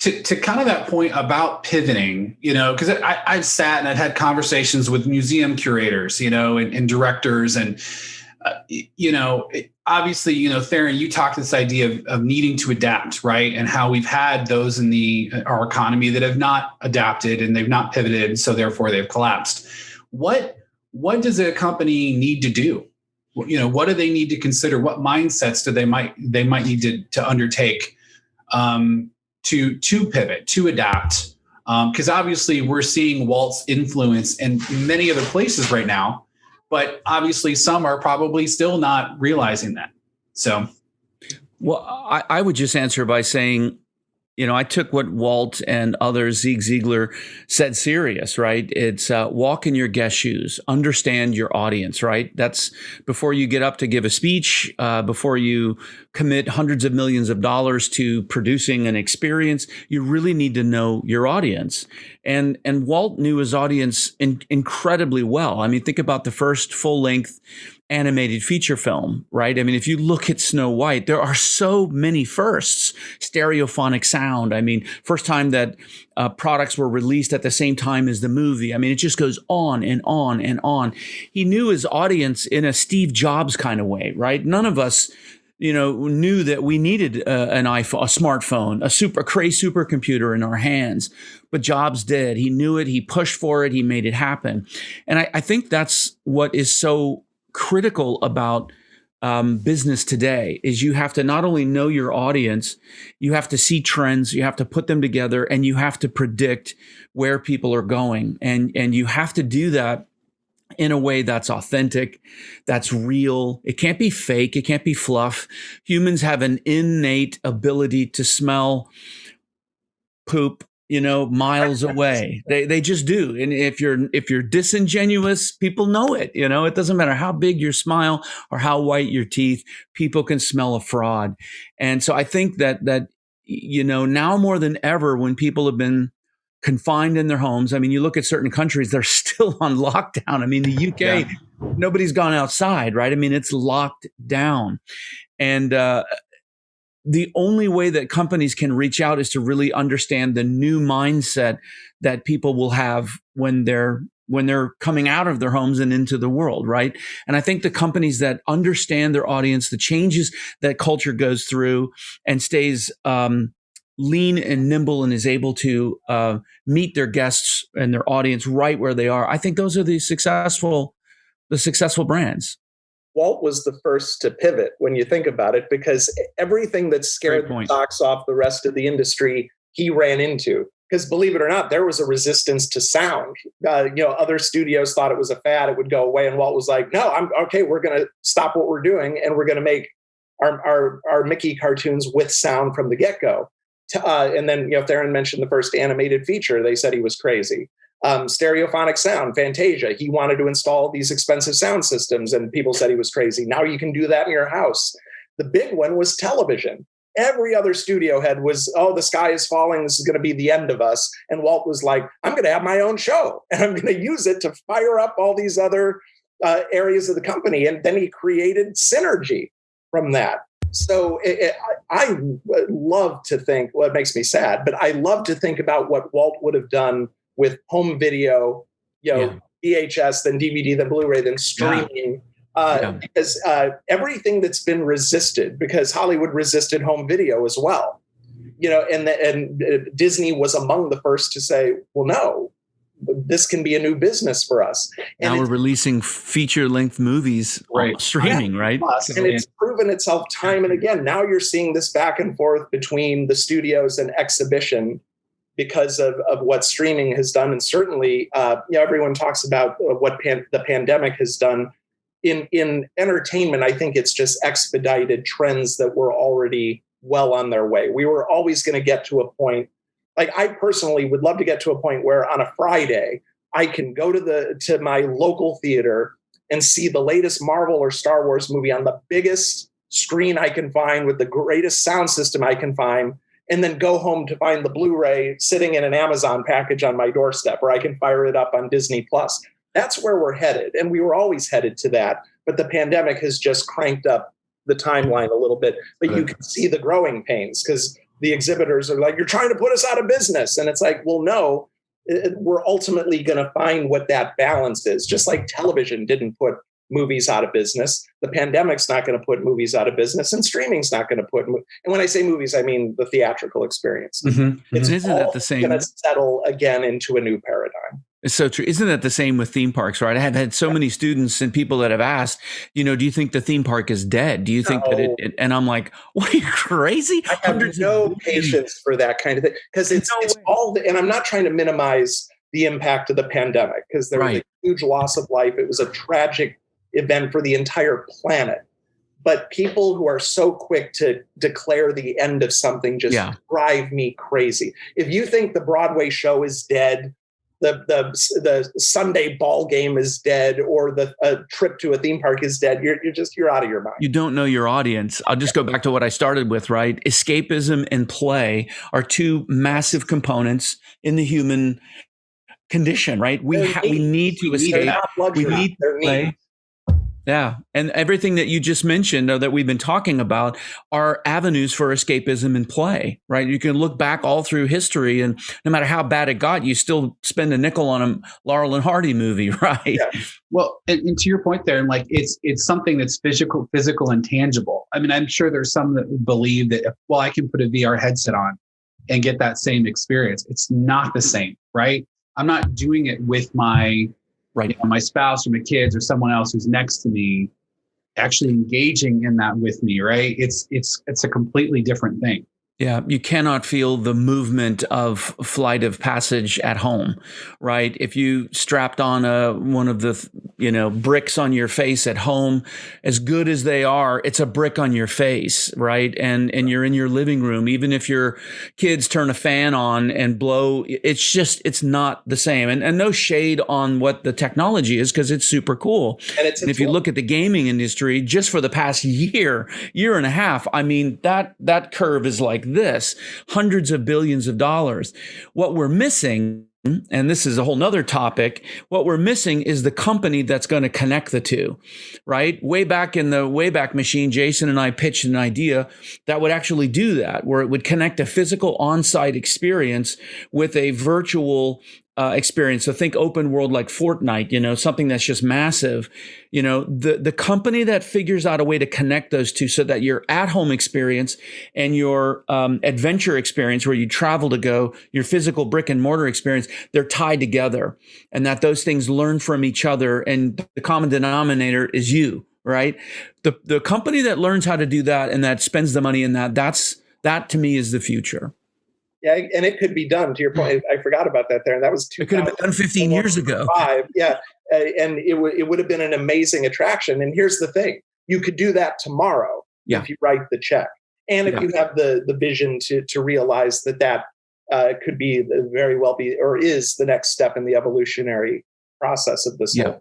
to, to kind of that point about pivoting, you know, because I've sat and I've had conversations with museum curators, you know, and, and directors, and uh, you know, obviously, you know, Theron, you talked this idea of, of needing to adapt, right? And how we've had those in the our economy that have not adapted and they've not pivoted, so therefore they've collapsed. What what does a company need to do? You know, what do they need to consider? What mindsets do they might they might need to to undertake um, to to pivot, to adapt? Because um, obviously, we're seeing Walt's influence in many other places right now but obviously some are probably still not realizing that. So, well, I, I would just answer by saying you know, I took what Walt and others, Zig Ziglar, said serious, right? It's uh, walk in your guest shoes, understand your audience, right? That's before you get up to give a speech, uh, before you commit hundreds of millions of dollars to producing an experience, you really need to know your audience. And and Walt knew his audience in, incredibly well. I mean, think about the first full length animated feature film, right? I mean, if you look at Snow White, there are so many firsts. Stereophonic sound. I mean, first time that uh, products were released at the same time as the movie. I mean, it just goes on and on and on. He knew his audience in a Steve Jobs kind of way, right? None of us you know, knew that we needed uh, an iPhone, a smartphone, a super, a cray supercomputer in our hands. But Jobs did. He knew it. He pushed for it. He made it happen. And I, I think that's what is so critical about um, business today is you have to not only know your audience, you have to see trends, you have to put them together, and you have to predict where people are going, and and you have to do that in a way that's authentic, that's real. It can't be fake. It can't be fluff. Humans have an innate ability to smell poop you know miles away. They they just do. And if you're if you're disingenuous people know it you know? It doesn't matter how big your smile or how white your teeth people can smell a fraud. And so i think that that you know now more than ever when people have been confined in their homes i mean you look at certain countries they're still on lockdown. I mean the uk yeah. nobody's gone outside right? I mean it's locked down. And uh, the only way that companies can reach out is to really understand the new mindset that people will have when they're when they're coming out of their homes and into the world, right? And I think the companies that understand their audience, the changes that culture goes through, and stays um, lean and nimble and is able to uh, meet their guests and their audience right where they are, I think those are the successful the successful brands. Walt was the first to pivot when you think about it, because everything that scared the stocks off the rest of the industry, he ran into. because believe it or not, there was a resistance to sound. Uh, you know, other studios thought it was a fad; it would go away, and Walt was like, "No, I'm okay. We're going to stop what we're doing, and we're going to make our, our our Mickey cartoons with sound from the get go." Uh, and then, you know, Theron mentioned the first animated feature. They said he was crazy. Um, stereophonic sound, Fantasia. He wanted to install these expensive sound systems, and people said he was crazy. Now you can do that in your house. The big one was television every other studio head was, oh, the sky is falling. This is going to be the end of us. And Walt was like, I'm going to have my own show and I'm going to use it to fire up all these other uh, areas of the company. And then he created synergy from that. So it, it, I, I love to think, well, it makes me sad, but I love to think about what Walt would have done with home video, you know, yeah. VHS, then DVD, then Blu-ray, then streaming. Yeah uh, yeah. because uh, everything that's been resisted, because Hollywood resisted home video as well, you know, and the, and uh, Disney was among the first to say, well, no, this can be a new business for us. And now we're releasing feature length movies right. streaming, yeah, right? And it's proven itself time and again. Now you're seeing this back and forth between the studios and exhibition because of, of what streaming has done. And certainly, uh, you know, everyone talks about uh, what pan- the pandemic has done in in entertainment, I think it's just expedited trends that were already well on their way. We were always going to get to a point. Like I personally would love to get to a point where on a Friday I can go to the to my local theater and see the latest Marvel or Star Wars movie on the biggest screen I can find with the greatest sound system I can find and then go home to find the Blu-ray sitting in an Amazon package on my doorstep or I can fire it up on Disney Plus. That's where we're headed. And we were always headed to that. But the pandemic has just cranked up the timeline a little bit. But you can see the growing pains because the exhibitors are like, you're trying to put us out of business. And it's like, well, no, we're ultimately going to find what that balance is. Just like television didn't put movies out of business. The pandemic's not going to put movies out of business, and streaming's not going to put. And when I say movies, I mean the theatrical experience. Mm-hmm. It's isn't that the same? Going to settle again into a new paradigm. It's so true. Isn't that the same with theme parks, right? I have had so many students and people that have asked, you know, do you think the theme park is dead? Do you think no. that it, it, and I'm like, what are you crazy? I have Hundreds no patience for that kind of thing because it's, no it's all, the, and I'm not trying to minimize the impact of the pandemic because there right. was a huge loss of life. It was a tragic event for the entire planet. But people who are so quick to declare the end of something just yeah. drive me crazy. If you think the Broadway show is dead, the the the Sunday ball game is dead or the a trip to a theme park is dead, you're you're just you're out of your mind. You don't know your audience. I'll just go back to what I started with, right? Escapism and play are two massive components in the human condition, right? We ha- we need to escape. We need to play. Yeah. And everything that you just mentioned or that we've been talking about are avenues for escapism and play, right? You can look back all through history and no matter how bad it got, you still spend a nickel on a Laurel and Hardy movie, right? Yeah. Well, and, and, to your point there, and like it's it's something that's physical, physical and tangible. I mean, I'm sure there's some that believe that if, well, I can put a VR headset on and get that same experience. It's not the same, right? I'm not doing it with my right. My spouse or my kids or someone else who's next to me actually engaging in that with me, right? It's it's it's a completely different thing. Yeah, you cannot feel the movement of flight of passage at home, right? If you strapped on a one of the you know bricks on your face at home, as good as they are, it's a brick on your face, right? And and you're in your living room, even if your kids turn a fan on and blow, it's just it's not the same. And and no shade on what the technology is because it's super cool. And, it's, and if you look at the gaming industry, just for the past year, year and a half, I mean that that curve is like this hundreds of billions of dollars. What we're missing and this is a whole nother topic. What we're missing is the company that's going to connect the two, right? Way back in the Wayback Machine, Jason and I pitched an idea that would actually do that, where it would connect a physical on site experience with a virtual uh, experience. So think open world like Fortnite, you know, something that's just massive. You know, the the company that figures out a way to connect those two so that your at home experience and your um, adventure experience, where you travel to go, your physical brick and mortar experience, they're tied together, and that those things learn from each other, and the common denominator is you, right? The the company that learns how to do that and that spends the money in that, that's that to me is the future. Yeah, and it could be done. To your point, I forgot about that there, and that was It could have been done 15 years ago. Five, yeah, uh, and it would it would have been an amazing attraction. And here's the thing: you could do that tomorrow Yeah. if you write the check, and if Yeah. you have the the vision to to realize that that uh, could be the- very well be or is the next step in the evolutionary process of this. Yeah.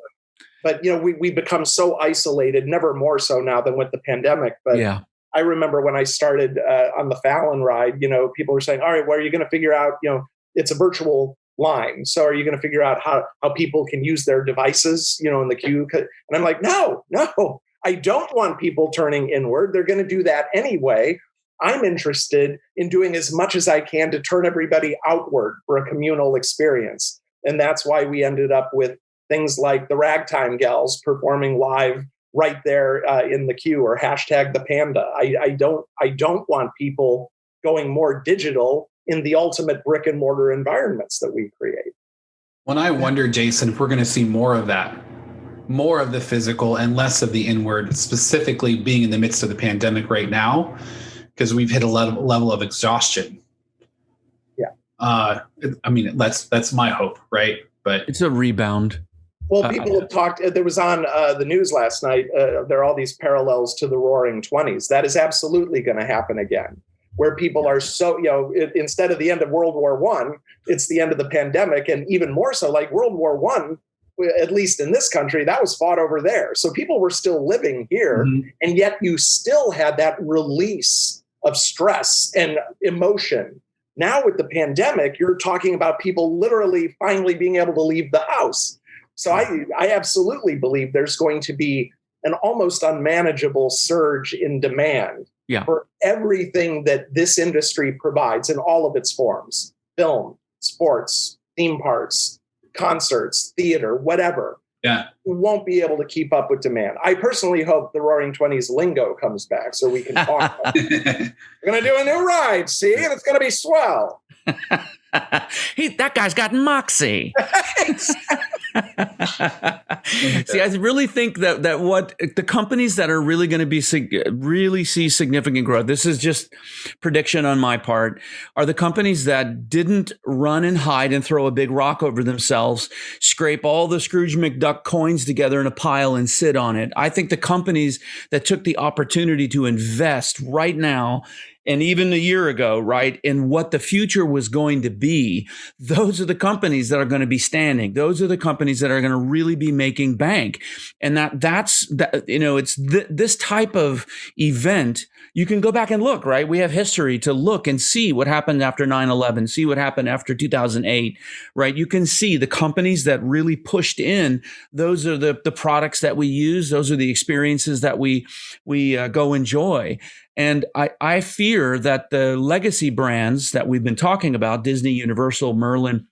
But you know, we we become so isolated, never more so now than with the pandemic. But yeah. I remember when I started uh, on the Fallon ride, you know, people were saying, all right, well, are you going to figure out, you know, it's a virtual line. So are you going to figure out how, how people can use their devices, you know, in the queue? And I'm like, no, no, I don't want people turning inward. They're going to do that anyway. I'm interested in doing as much as I can to turn everybody outward for a communal experience. And that's why we ended up with things like the Ragtime Gals performing live right there uh, in the queue or hashtag the panda. I, I don't I don't want people going more digital in the ultimate brick and mortar environments that we create. When I wonder, Jason, if we're going to see more of that, more of the physical and less of the inward, specifically being in the midst of the pandemic right now, because we've hit a level, level of exhaustion. Yeah. Uh, I mean, that's that's my hope, right? But It's a rebound. Well, Uh, people have talked. uh, There was on uh, the news last night. Uh, there are all these parallels to the Roaring Twenties. That is absolutely going to happen again, where people are so you know it, instead of the end of World War One, it's the end of the pandemic, and even more so, like World War One, at least in this country, that was fought over there. So people were still living here, Mhm. and yet you still had that release of stress and emotion. Now with the pandemic, you're talking about people literally finally being able to leave the house. So I, I absolutely believe there's going to be an almost unmanageable surge in demand Yeah. for everything that this industry provides in all of its forms film, sports, theme parks, concerts, theater, whatever. Yeah. We won't be able to keep up with demand. I personally hope the Roaring Twenties lingo comes back so we can talk. about it. We're going to do a new ride, see, and it's going to be swell. he, that guy's got moxie. see, I really think that that what the companies that are really going to be really see significant growth. This is just prediction on my part. Are the companies that didn't run and hide and throw a big rock over themselves, scrape all the Scrooge McDuck coins together in a pile and sit on it. I think the companies that took the opportunity to invest right now and even a year ago, right, in what the future was going to be, those are the companies that are going to be standing. Those are the companies that are going to really be making bank. And that that's that you know, it's th- this type of event. You can go back and look, right? We have history to look and see what happened after 9/11, see what happened after 2008, right? You can see the companies that really pushed in. Those are the the products that we use. Those are the experiences that we we uh, go enjoy. And I, I fear that the legacy brands that we've been talking about, Disney, Universal, Merlin,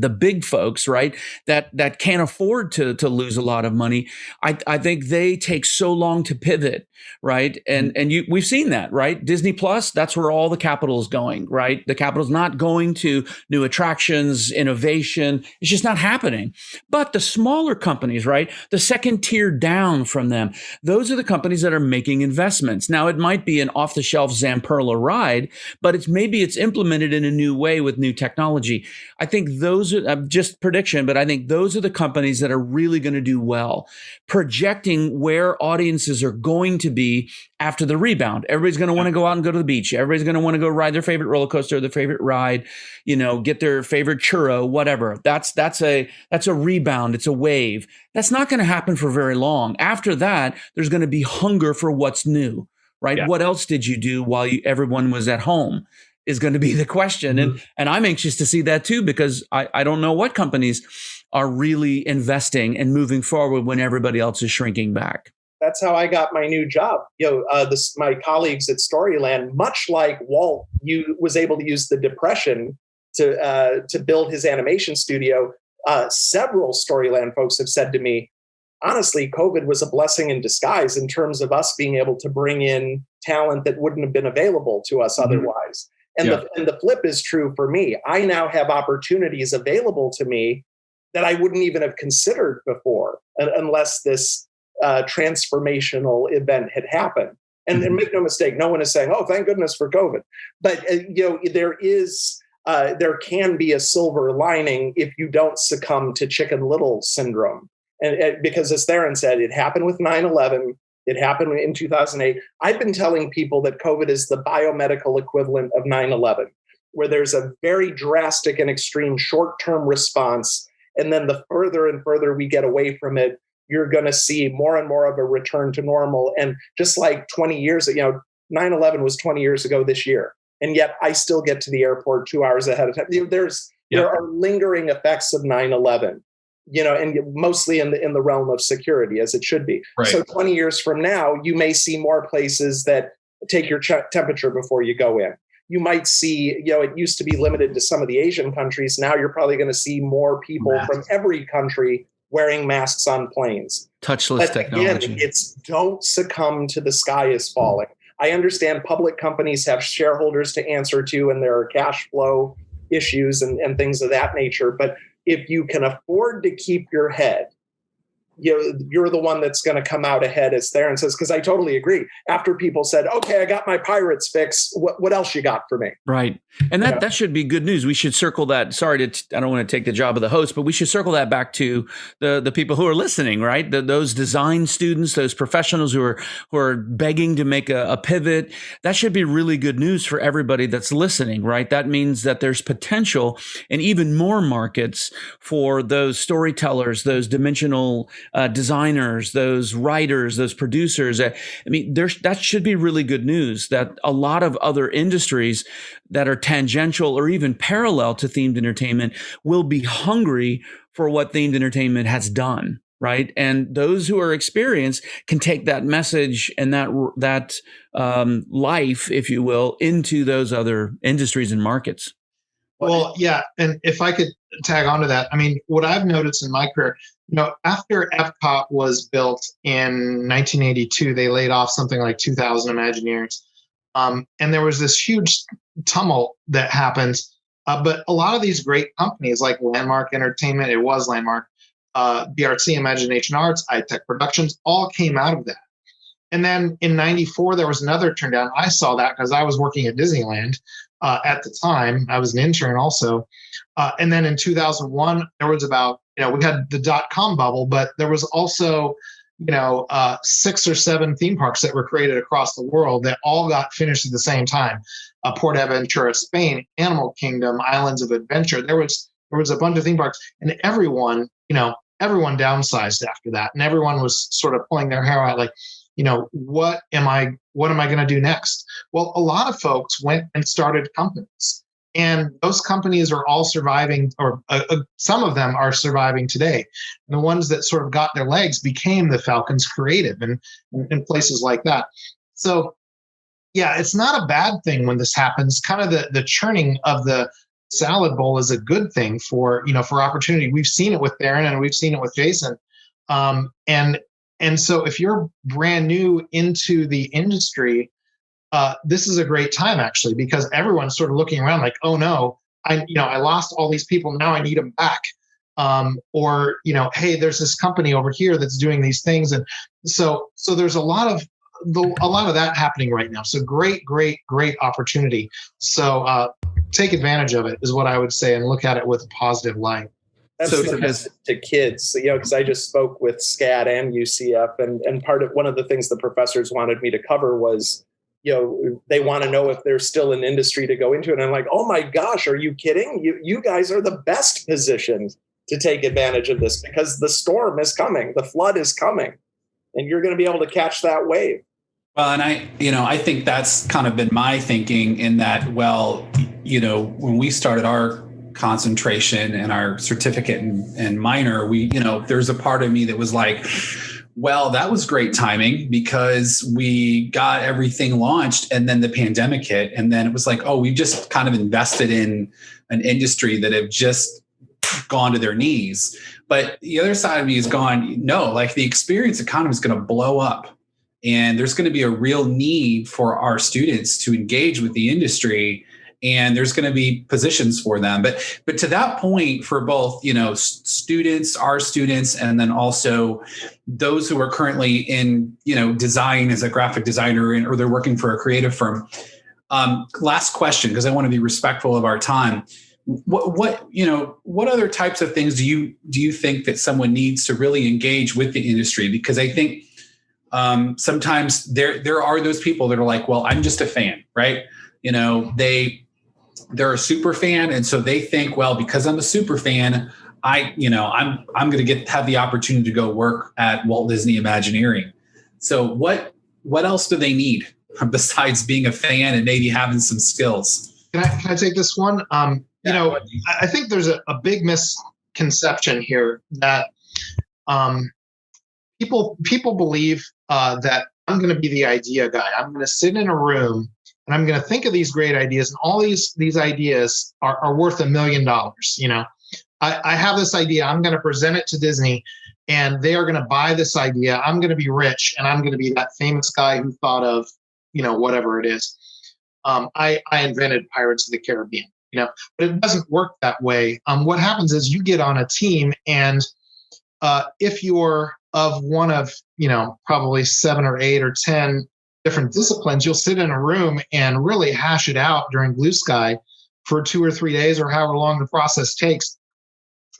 the big folks, right, that that can't afford to to lose a lot of money. I, I think they take so long to pivot, right? And mm-hmm. and you we've seen that, right? Disney Plus, that's where all the capital is going, right? The capital's not going to new attractions, innovation. It's just not happening. But the smaller companies, right, the second tier down from them, those are the companies that are making investments. Now it might be an off the shelf Zamperla ride, but it's maybe it's implemented in a new way with new technology. I think those are uh, just prediction, but I think those are the companies that are really going to do well, projecting where audiences are going to be after the rebound. Everybody's going to want to go out and go to the beach. Everybody's going to want to go ride their favorite roller coaster, their favorite ride, you know, get their favorite churro, whatever. That's that's a that's a rebound. It's a wave. That's not going to happen for very long. After that, there's going to be hunger for what's new, right? Yeah. What else did you do while you, everyone was at home? Is going to be the question, and and I'm anxious to see that too because I I don't know what companies are really investing and moving forward when everybody else is shrinking back. That's how I got my new job. You know, uh, this my colleagues at Storyland, much like Walt, you was able to use the depression to uh, to build his animation studio. Uh, several Storyland folks have said to me, honestly, COVID was a blessing in disguise in terms of us being able to bring in talent that wouldn't have been available to us Mhm. otherwise. And the and the flip is true for me. I now have opportunities available to me that I wouldn't even have considered before, unless this uh, transformational event had happened. And, and make no mistake, no one is saying, "Oh, thank goodness for COVID," but uh, you know there is uh, there can be a silver lining if you don't succumb to Chicken Little syndrome. And, and because, as Theron said, it happened with 9 11, it happened in 2008. I've been telling people that COVID is the biomedical equivalent of 9 11, where there's a very drastic and extreme short term response. And then the further and further we get away from it, you're going to see more and more of a return to normal. And just like 20 years, you know, 9 11 was 20 years ago this year and yet I still get to the airport two hours ahead of time. There's there are lingering effects of 9/11, you know, and mostly in the in the realm of security, as it should be. Right. So 20 years from now, you may see more places that take your temperature before you go in. You might see, you know, it used to be limited to some of the Asian countries. Now you're probably going to see more people Mask. from every country wearing masks on planes. Touchless but technology. Again, it's don't succumb to the sky is falling. I understand public companies have shareholders to answer to and there are cash flow issues and, and things of that nature. But if you can afford to keep your head you know, you're the one that's going to come out ahead, as Theron says, because I totally agree. After people said, okay, I got my pirates fix, what, what else you got for me? Right. And that, yeah. that should be good news. We should circle that. Sorry to, I don't want to take the job of the host, but we should circle that back to the, the people who are listening, right? The, those design students, those professionals who are, who are begging to make a, a pivot. That should be really good news for everybody that's listening, right? That means that there's potential in even more markets for those storytellers, those dimensional uh, designers, those writers, those producers. I mean, there's, that should be really good news that a lot of other industries that are tangential or even parallel to themed entertainment will be hungry for what themed entertainment has done right and those who are experienced can take that message and that that um, life if you will into those other industries and markets well yeah and if i could tag onto that i mean what i've noticed in my career you know, after Epcot was built in 1982, they laid off something like 2,000 Imagineers. Um, and there was this huge tumult that happened. Uh, but a lot of these great companies like Landmark Entertainment, it was Landmark, uh, BRC, Imagination Arts, ITEC Productions, all came out of that. And then in 94, there was another turn down. I saw that because I was working at Disneyland uh, at the time. I was an intern also. Uh, and then in 2001, there was about you know, we had the dot com bubble, but there was also, you know, uh, six or seven theme parks that were created across the world that all got finished at the same time. Uh, Aventura, Spain, Animal Kingdom, Islands of Adventure. There was there was a bunch of theme parks, and everyone, you know, everyone downsized after that, and everyone was sort of pulling their hair out, like, you know, what am I what am I going to do next? Well, a lot of folks went and started companies and those companies are all surviving or uh, uh, some of them are surviving today. And the ones that sort of got their legs became the Falcon's Creative and in places like that. So yeah it's not a bad thing when this happens. Kind of the the churning of the salad bowl is a good thing for you know for opportunity. We've seen it with Theron and we've seen it with Jason. Um, and and so if you're brand new into the industry uh, this is a great time actually because everyone's sort of looking around like, oh no, I you know I lost all these people now I need them back. Um, or you know, hey, there's this company over here that's doing these things, and so so there's a lot of the, a lot of that happening right now. So great, great, great opportunity. So uh, take advantage of it is what I would say, and look at it with a positive light. That's so to, to kids, you know, because I just spoke with SCAD and UCF, and and part of one of the things the professors wanted me to cover was you know they want to know if there's still an industry to go into and i'm like oh my gosh are you kidding? You you guys are the best positioned to take advantage of this because the storm is coming the flood is coming and you're going to be able to catch that wave. Well and i you know i think that's kind of been my thinking in that well you know when we started our concentration and our certificate and, and minor we you know there's a part of me that was like well, that was great timing because we got everything launched and then the pandemic hit. And then it was like, oh, we've just kind of invested in an industry that have just gone to their knees. But the other side of me is gone, no, like the experience economy is going to blow up. And there's going to be a real need for our students to engage with the industry and there's going to be positions for them. But but to that point for both you know students our students and then also those who are currently in you know design as a graphic designer or they're working for a creative firm um, last question because i want to be respectful of our time. What what you know what other types of things do you do you think that someone needs to really engage with the industry? Because i think um, sometimes there there are those people that are like well i'm just a fan right? You know they they're a super fan and so they think well because i'm a super fan i you know i'm i'm going to get have the opportunity to go work at walt disney imagineering. So what what else do they need besides being a fan and maybe having some skills? Can i can i take this one? Um you know i think there's a, a big misconception here that um people people believe uh, that i'm going to be the idea guy. I'm going to sit in a room and I'm going to think of these great ideas, and all these these ideas are, are worth a million dollars. You know, I, I have this idea. I'm going to present it to Disney, and they are going to buy this idea. I'm going to be rich, and I'm going to be that famous guy who thought of, you know, whatever it is. Um, I I invented Pirates of the Caribbean. You know, but it doesn't work that way. Um, what happens is you get on a team, and uh, if you're of one of you know probably seven or eight or ten different disciplines, you'll sit in a room and really hash it out during blue sky for two or three days or however long the process takes.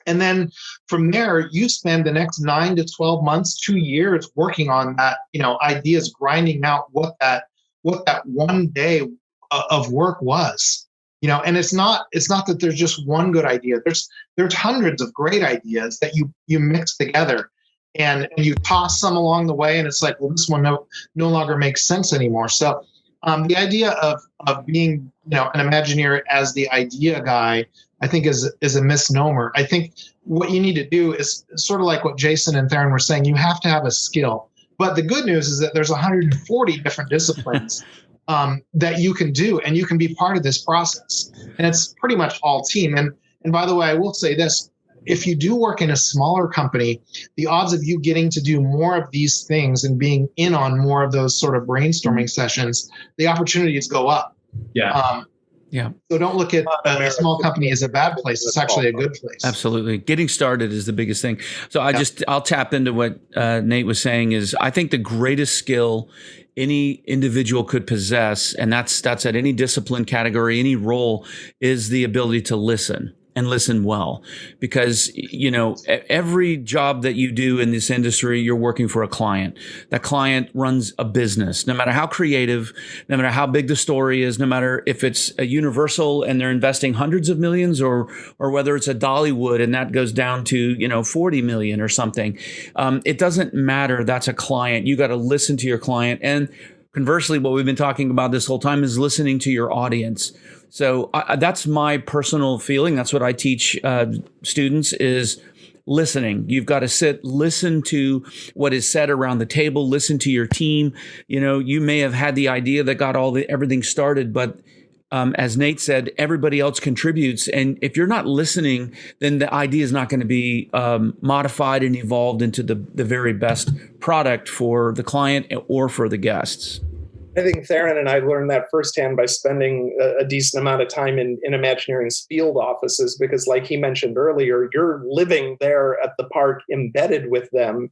And then from there, you spend the next nine to 12 months, two years working on that, you know, ideas, grinding out what that, what that one day of work was. You know and it's not it's not that there's just one good idea. There's there's hundreds of great ideas that you you mix together and, and you toss some along the way and it's like well this one no no longer makes sense anymore. So um, the idea of of being you know an imagineer as the idea guy i think is is a misnomer. I think what you need to do is sort of like what jason and theron were saying you have to have a skill. But the good news is that there's 140 different disciplines um, that you can do and you can be part of this process. And it's pretty much all team. And and by the way i will say this if you do work in a smaller company, the odds of you getting to do more of these things and being in on more of those sort of brainstorming sessions, the opportunities go up. Yeah. Um, yeah. So don't look at a small company as a bad place. It's actually a good place. Absolutely. Getting started is the biggest thing. So I yeah. just, I'll tap into what uh, Nate was saying is I think the greatest skill any individual could possess, and that's, that's at any discipline category, any role is the ability to listen and listen well. Because you know every job that you do in this industry you're working for a client. That client runs a business. No matter how creative no matter how big the story is no matter if it's a universal and they're investing hundreds of millions or or whether it's a dollywood and that goes down to you know 40 million or something um, it doesn't matter. That's a client. You got to listen to your client. And conversely what we've been talking about this whole time is listening to your audience so I, that's my personal feeling. That's what I teach uh, students is listening. You've got to sit, listen to what is said around the table, listen to your team. You know, you may have had the idea that got all the everything started, but um, as Nate said, everybody else contributes. And if you're not listening, then the idea is not going to be um, modified and evolved into the, the very best product for the client or for the guests. I think Theron and I learned that firsthand by spending a, a, decent amount of time in, in Imagineering's field offices because, like he mentioned earlier, you're living there at the park, embedded with them.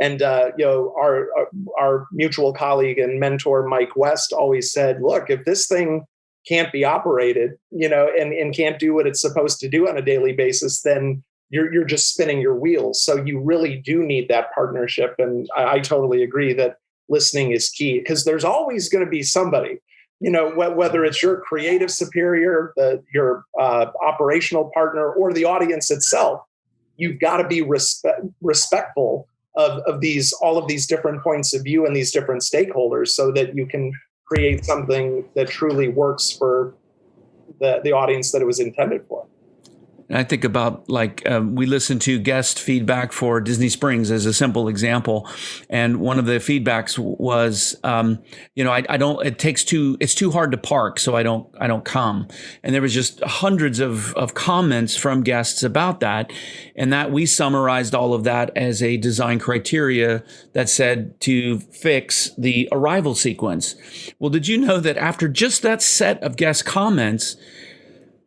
And uh, you know, our, our our mutual colleague and mentor Mike West always said, "Look, if this thing can't be operated, you know, and and can't do what it's supposed to do on a daily basis, then you're you're just spinning your wheels. So you really do need that partnership. And I, I totally agree that." Listening is key because there's always going to be somebody you know whether it's your creative superior the, your uh, operational partner or the audience itself you've got to be respe- respectful of, of these all of these different points of view and these different stakeholders so that you can create something that truly works for the, the audience that it was intended for And I think about like um, we listened to guest feedback for Disney Springs as a simple example, and one of the feedbacks was, um, you know, I, I, don't. It takes too. It's too hard to park, so I don't. I don't come. And there was just hundreds of of comments from guests about that, and that we summarized all of that as a design criteria that said to fix the arrival sequence. Well, did you know that after just that set of guest comments?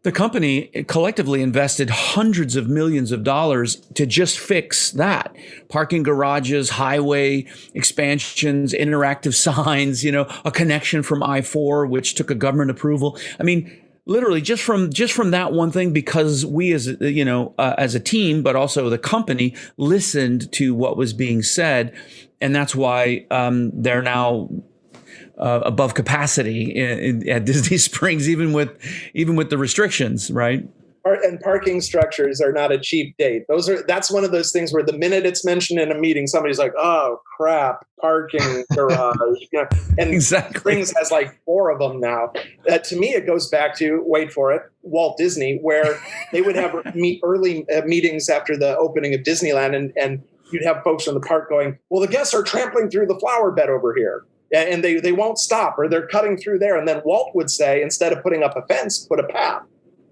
The company collectively invested hundreds of millions of dollars to just fix that. Parking garages highway expansions interactive signs you know a connection from i4 which took a government approval. I mean literally just from just from that one thing because we as you know uh, as a team but also the company listened to what was being said. And that's why um, they're now uh, above capacity in, in, at Disney Springs, even with even with the restrictions, right? And parking structures are not a cheap date. Those are that's one of those things where the minute it's mentioned in a meeting, somebody's like, "Oh crap, parking garage." you know, and exactly. Springs has like four of them now. Uh, to me, it goes back to wait for it, Walt Disney, where they would have meet early uh, meetings after the opening of Disneyland, and and you'd have folks in the park going, "Well, the guests are trampling through the flower bed over here." And they, they won't stop or they're cutting through there. And then Walt would say, instead of putting up a fence, put a path.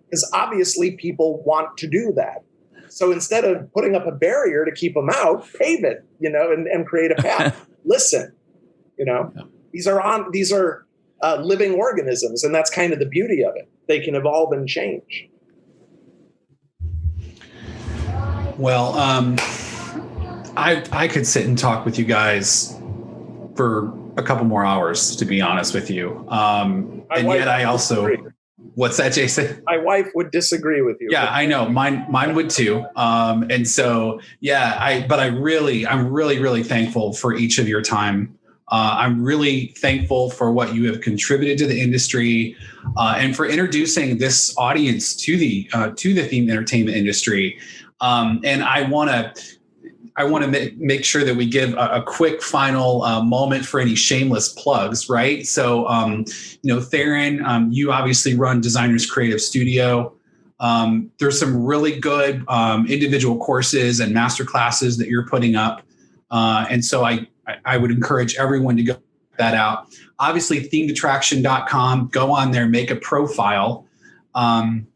Because obviously people want to do that. So instead of putting up a barrier to keep them out, pave it, you know, and, and create a path. Listen, you know, these are on these are uh, living organisms, and that's kind of the beauty of it. They can evolve and change. Well, um, I I could sit and talk with you guys for a couple more hours, to be honest with you. Um, and yet I also, disagree. what's that, Jason? My wife would disagree with you. Yeah, I know. Mine, mine would too. Um, and so, yeah, I, but I really, I'm really, really thankful for each of your time. Uh, I'm really thankful for what you have contributed to the industry uh, and for introducing this audience to the uh, to the themed entertainment industry. Um, and I want to I want to make, make sure that we give a, a quick final uh, moment for any shameless plugs, right? So, um, you know, Theron, um, you obviously run Designers Creative Studio. Um, there's some really good um, individual courses and master classes that you're putting up. Uh, and so I, I would encourage everyone to go that out. Obviously, themedattraction.com, go on there, make a profile. Um,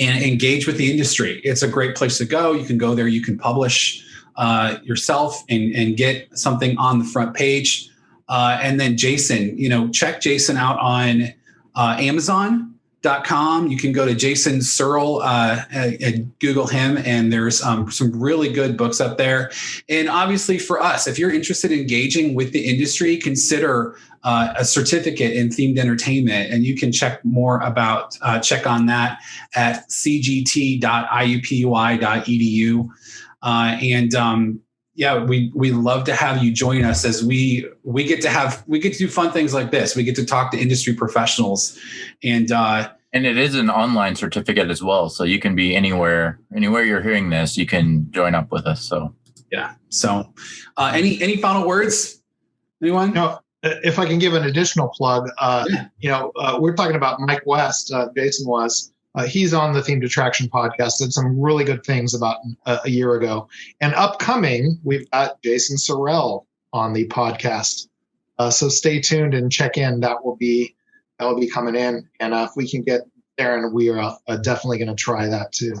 and engage with the industry. It's a great place to go. You can go there, you can publish uh, yourself and, and get something on the front page. Uh, and then Jason, you know, check Jason out on uh, Amazon.com. You can go to Jason Surrell uh, and Google him, and there's um, some really good books up there. And obviously, for us, if you're interested in engaging with the industry, consider uh, a certificate in themed entertainment, and you can check more about uh, check on that at cgt.iupui.edu. Uh, and um, yeah, we we love to have you join us as we we get to have we get to do fun things like this. We get to talk to industry professionals, and uh, and it is an online certificate as well, so you can be anywhere anywhere you're hearing this. You can join up with us. So yeah. So uh, any any final words? Anyone? No. If I can give an additional plug, uh, yeah. you know, uh, we're talking about Mike West, uh, Jason West uh, he's on the Themed Attraction podcast. Did some really good things about uh, a year ago. And upcoming, we've got Jason Surrell on the podcast. Uh, so stay tuned and check in. That will be that will be coming in. And uh, if we can get there, and we are uh, definitely going to try that too.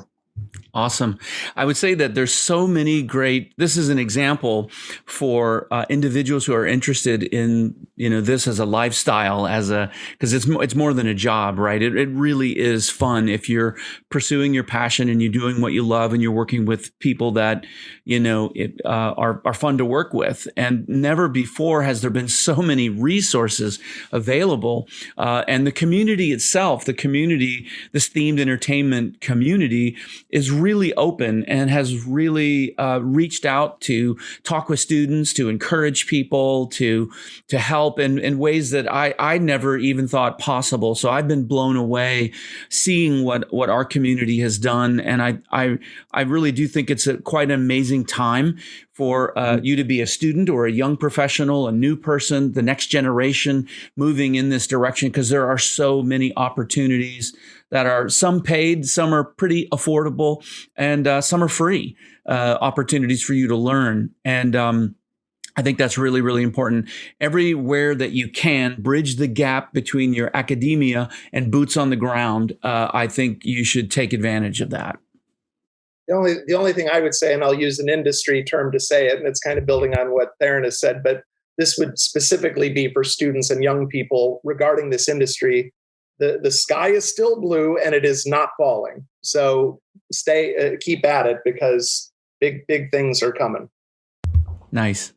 Awesome. I would say that there's so many great. This is an example for uh, individuals who are interested in you know this as a lifestyle, as a because it's it's more than a job, right? It it really is fun if you're pursuing your passion and you're doing what you love and you're working with people that you know it, uh, are are fun to work with. And never before has there been so many resources available, uh, and the community itself, the community, this themed entertainment community is really open and has really uh, reached out to talk with students, to encourage people, to to help in, in ways that I, I never even thought possible. So I've been blown away seeing what, what our community has done. And I, I, I really do think it's a, quite an amazing time for uh, you to be a student or a young professional, a new person, the next generation moving in this direction, because there are so many opportunities that are some paid, some are pretty affordable, and uh, some are free uh, opportunities for you to learn. And um, I think that's really, really important. Everywhere that you can bridge the gap between your academia and boots on the ground, uh, I think you should take advantage of that. The only the only thing I would say, and I'll use an industry term to say it, and it's kind of building on what Theron has said, but this would specifically be for students and young people regarding this industry. The the sky is still blue and it is not falling. So stay uh, keep at it because big big things are coming. Nice.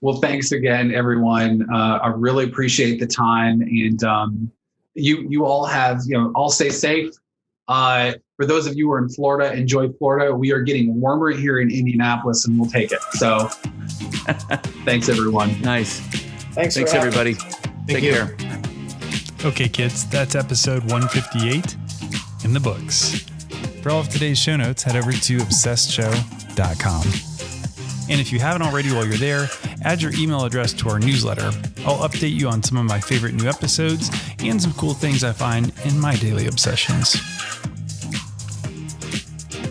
Well, thanks again, everyone. Uh, I really appreciate the time, and um, you you all have you know all stay safe. Uh, for those of you who are in Florida, enjoy Florida. We are getting warmer here in Indianapolis, and we'll take it. So, thanks, everyone. Nice. Thanks, Thanks, for everybody. Thank Take you. care. Okay, kids, that's episode 158 in the books. For all of today's show notes, head over to obsessedshow.com. And if you haven't already while you're there, add your email address to our newsletter. I'll update you on some of my favorite new episodes and some cool things I find in my daily obsessions.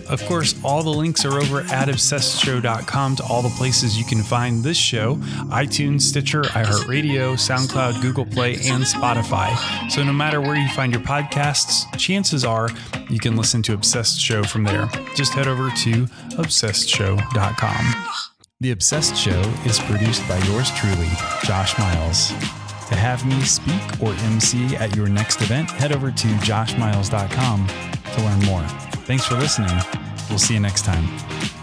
Of course, all the links are over at obsessedshow.com to all the places you can find this show iTunes, Stitcher, iHeartRadio, SoundCloud, Google Play, and Spotify. So no matter where you find your podcasts, chances are you can listen to Obsessed Show from there. Just head over to obsessedshow.com. The Obsessed Show is produced by yours truly, Josh Miles. To have me speak or MC at your next event, head over to joshmiles.com to learn more. Thanks for listening. We'll see you next time.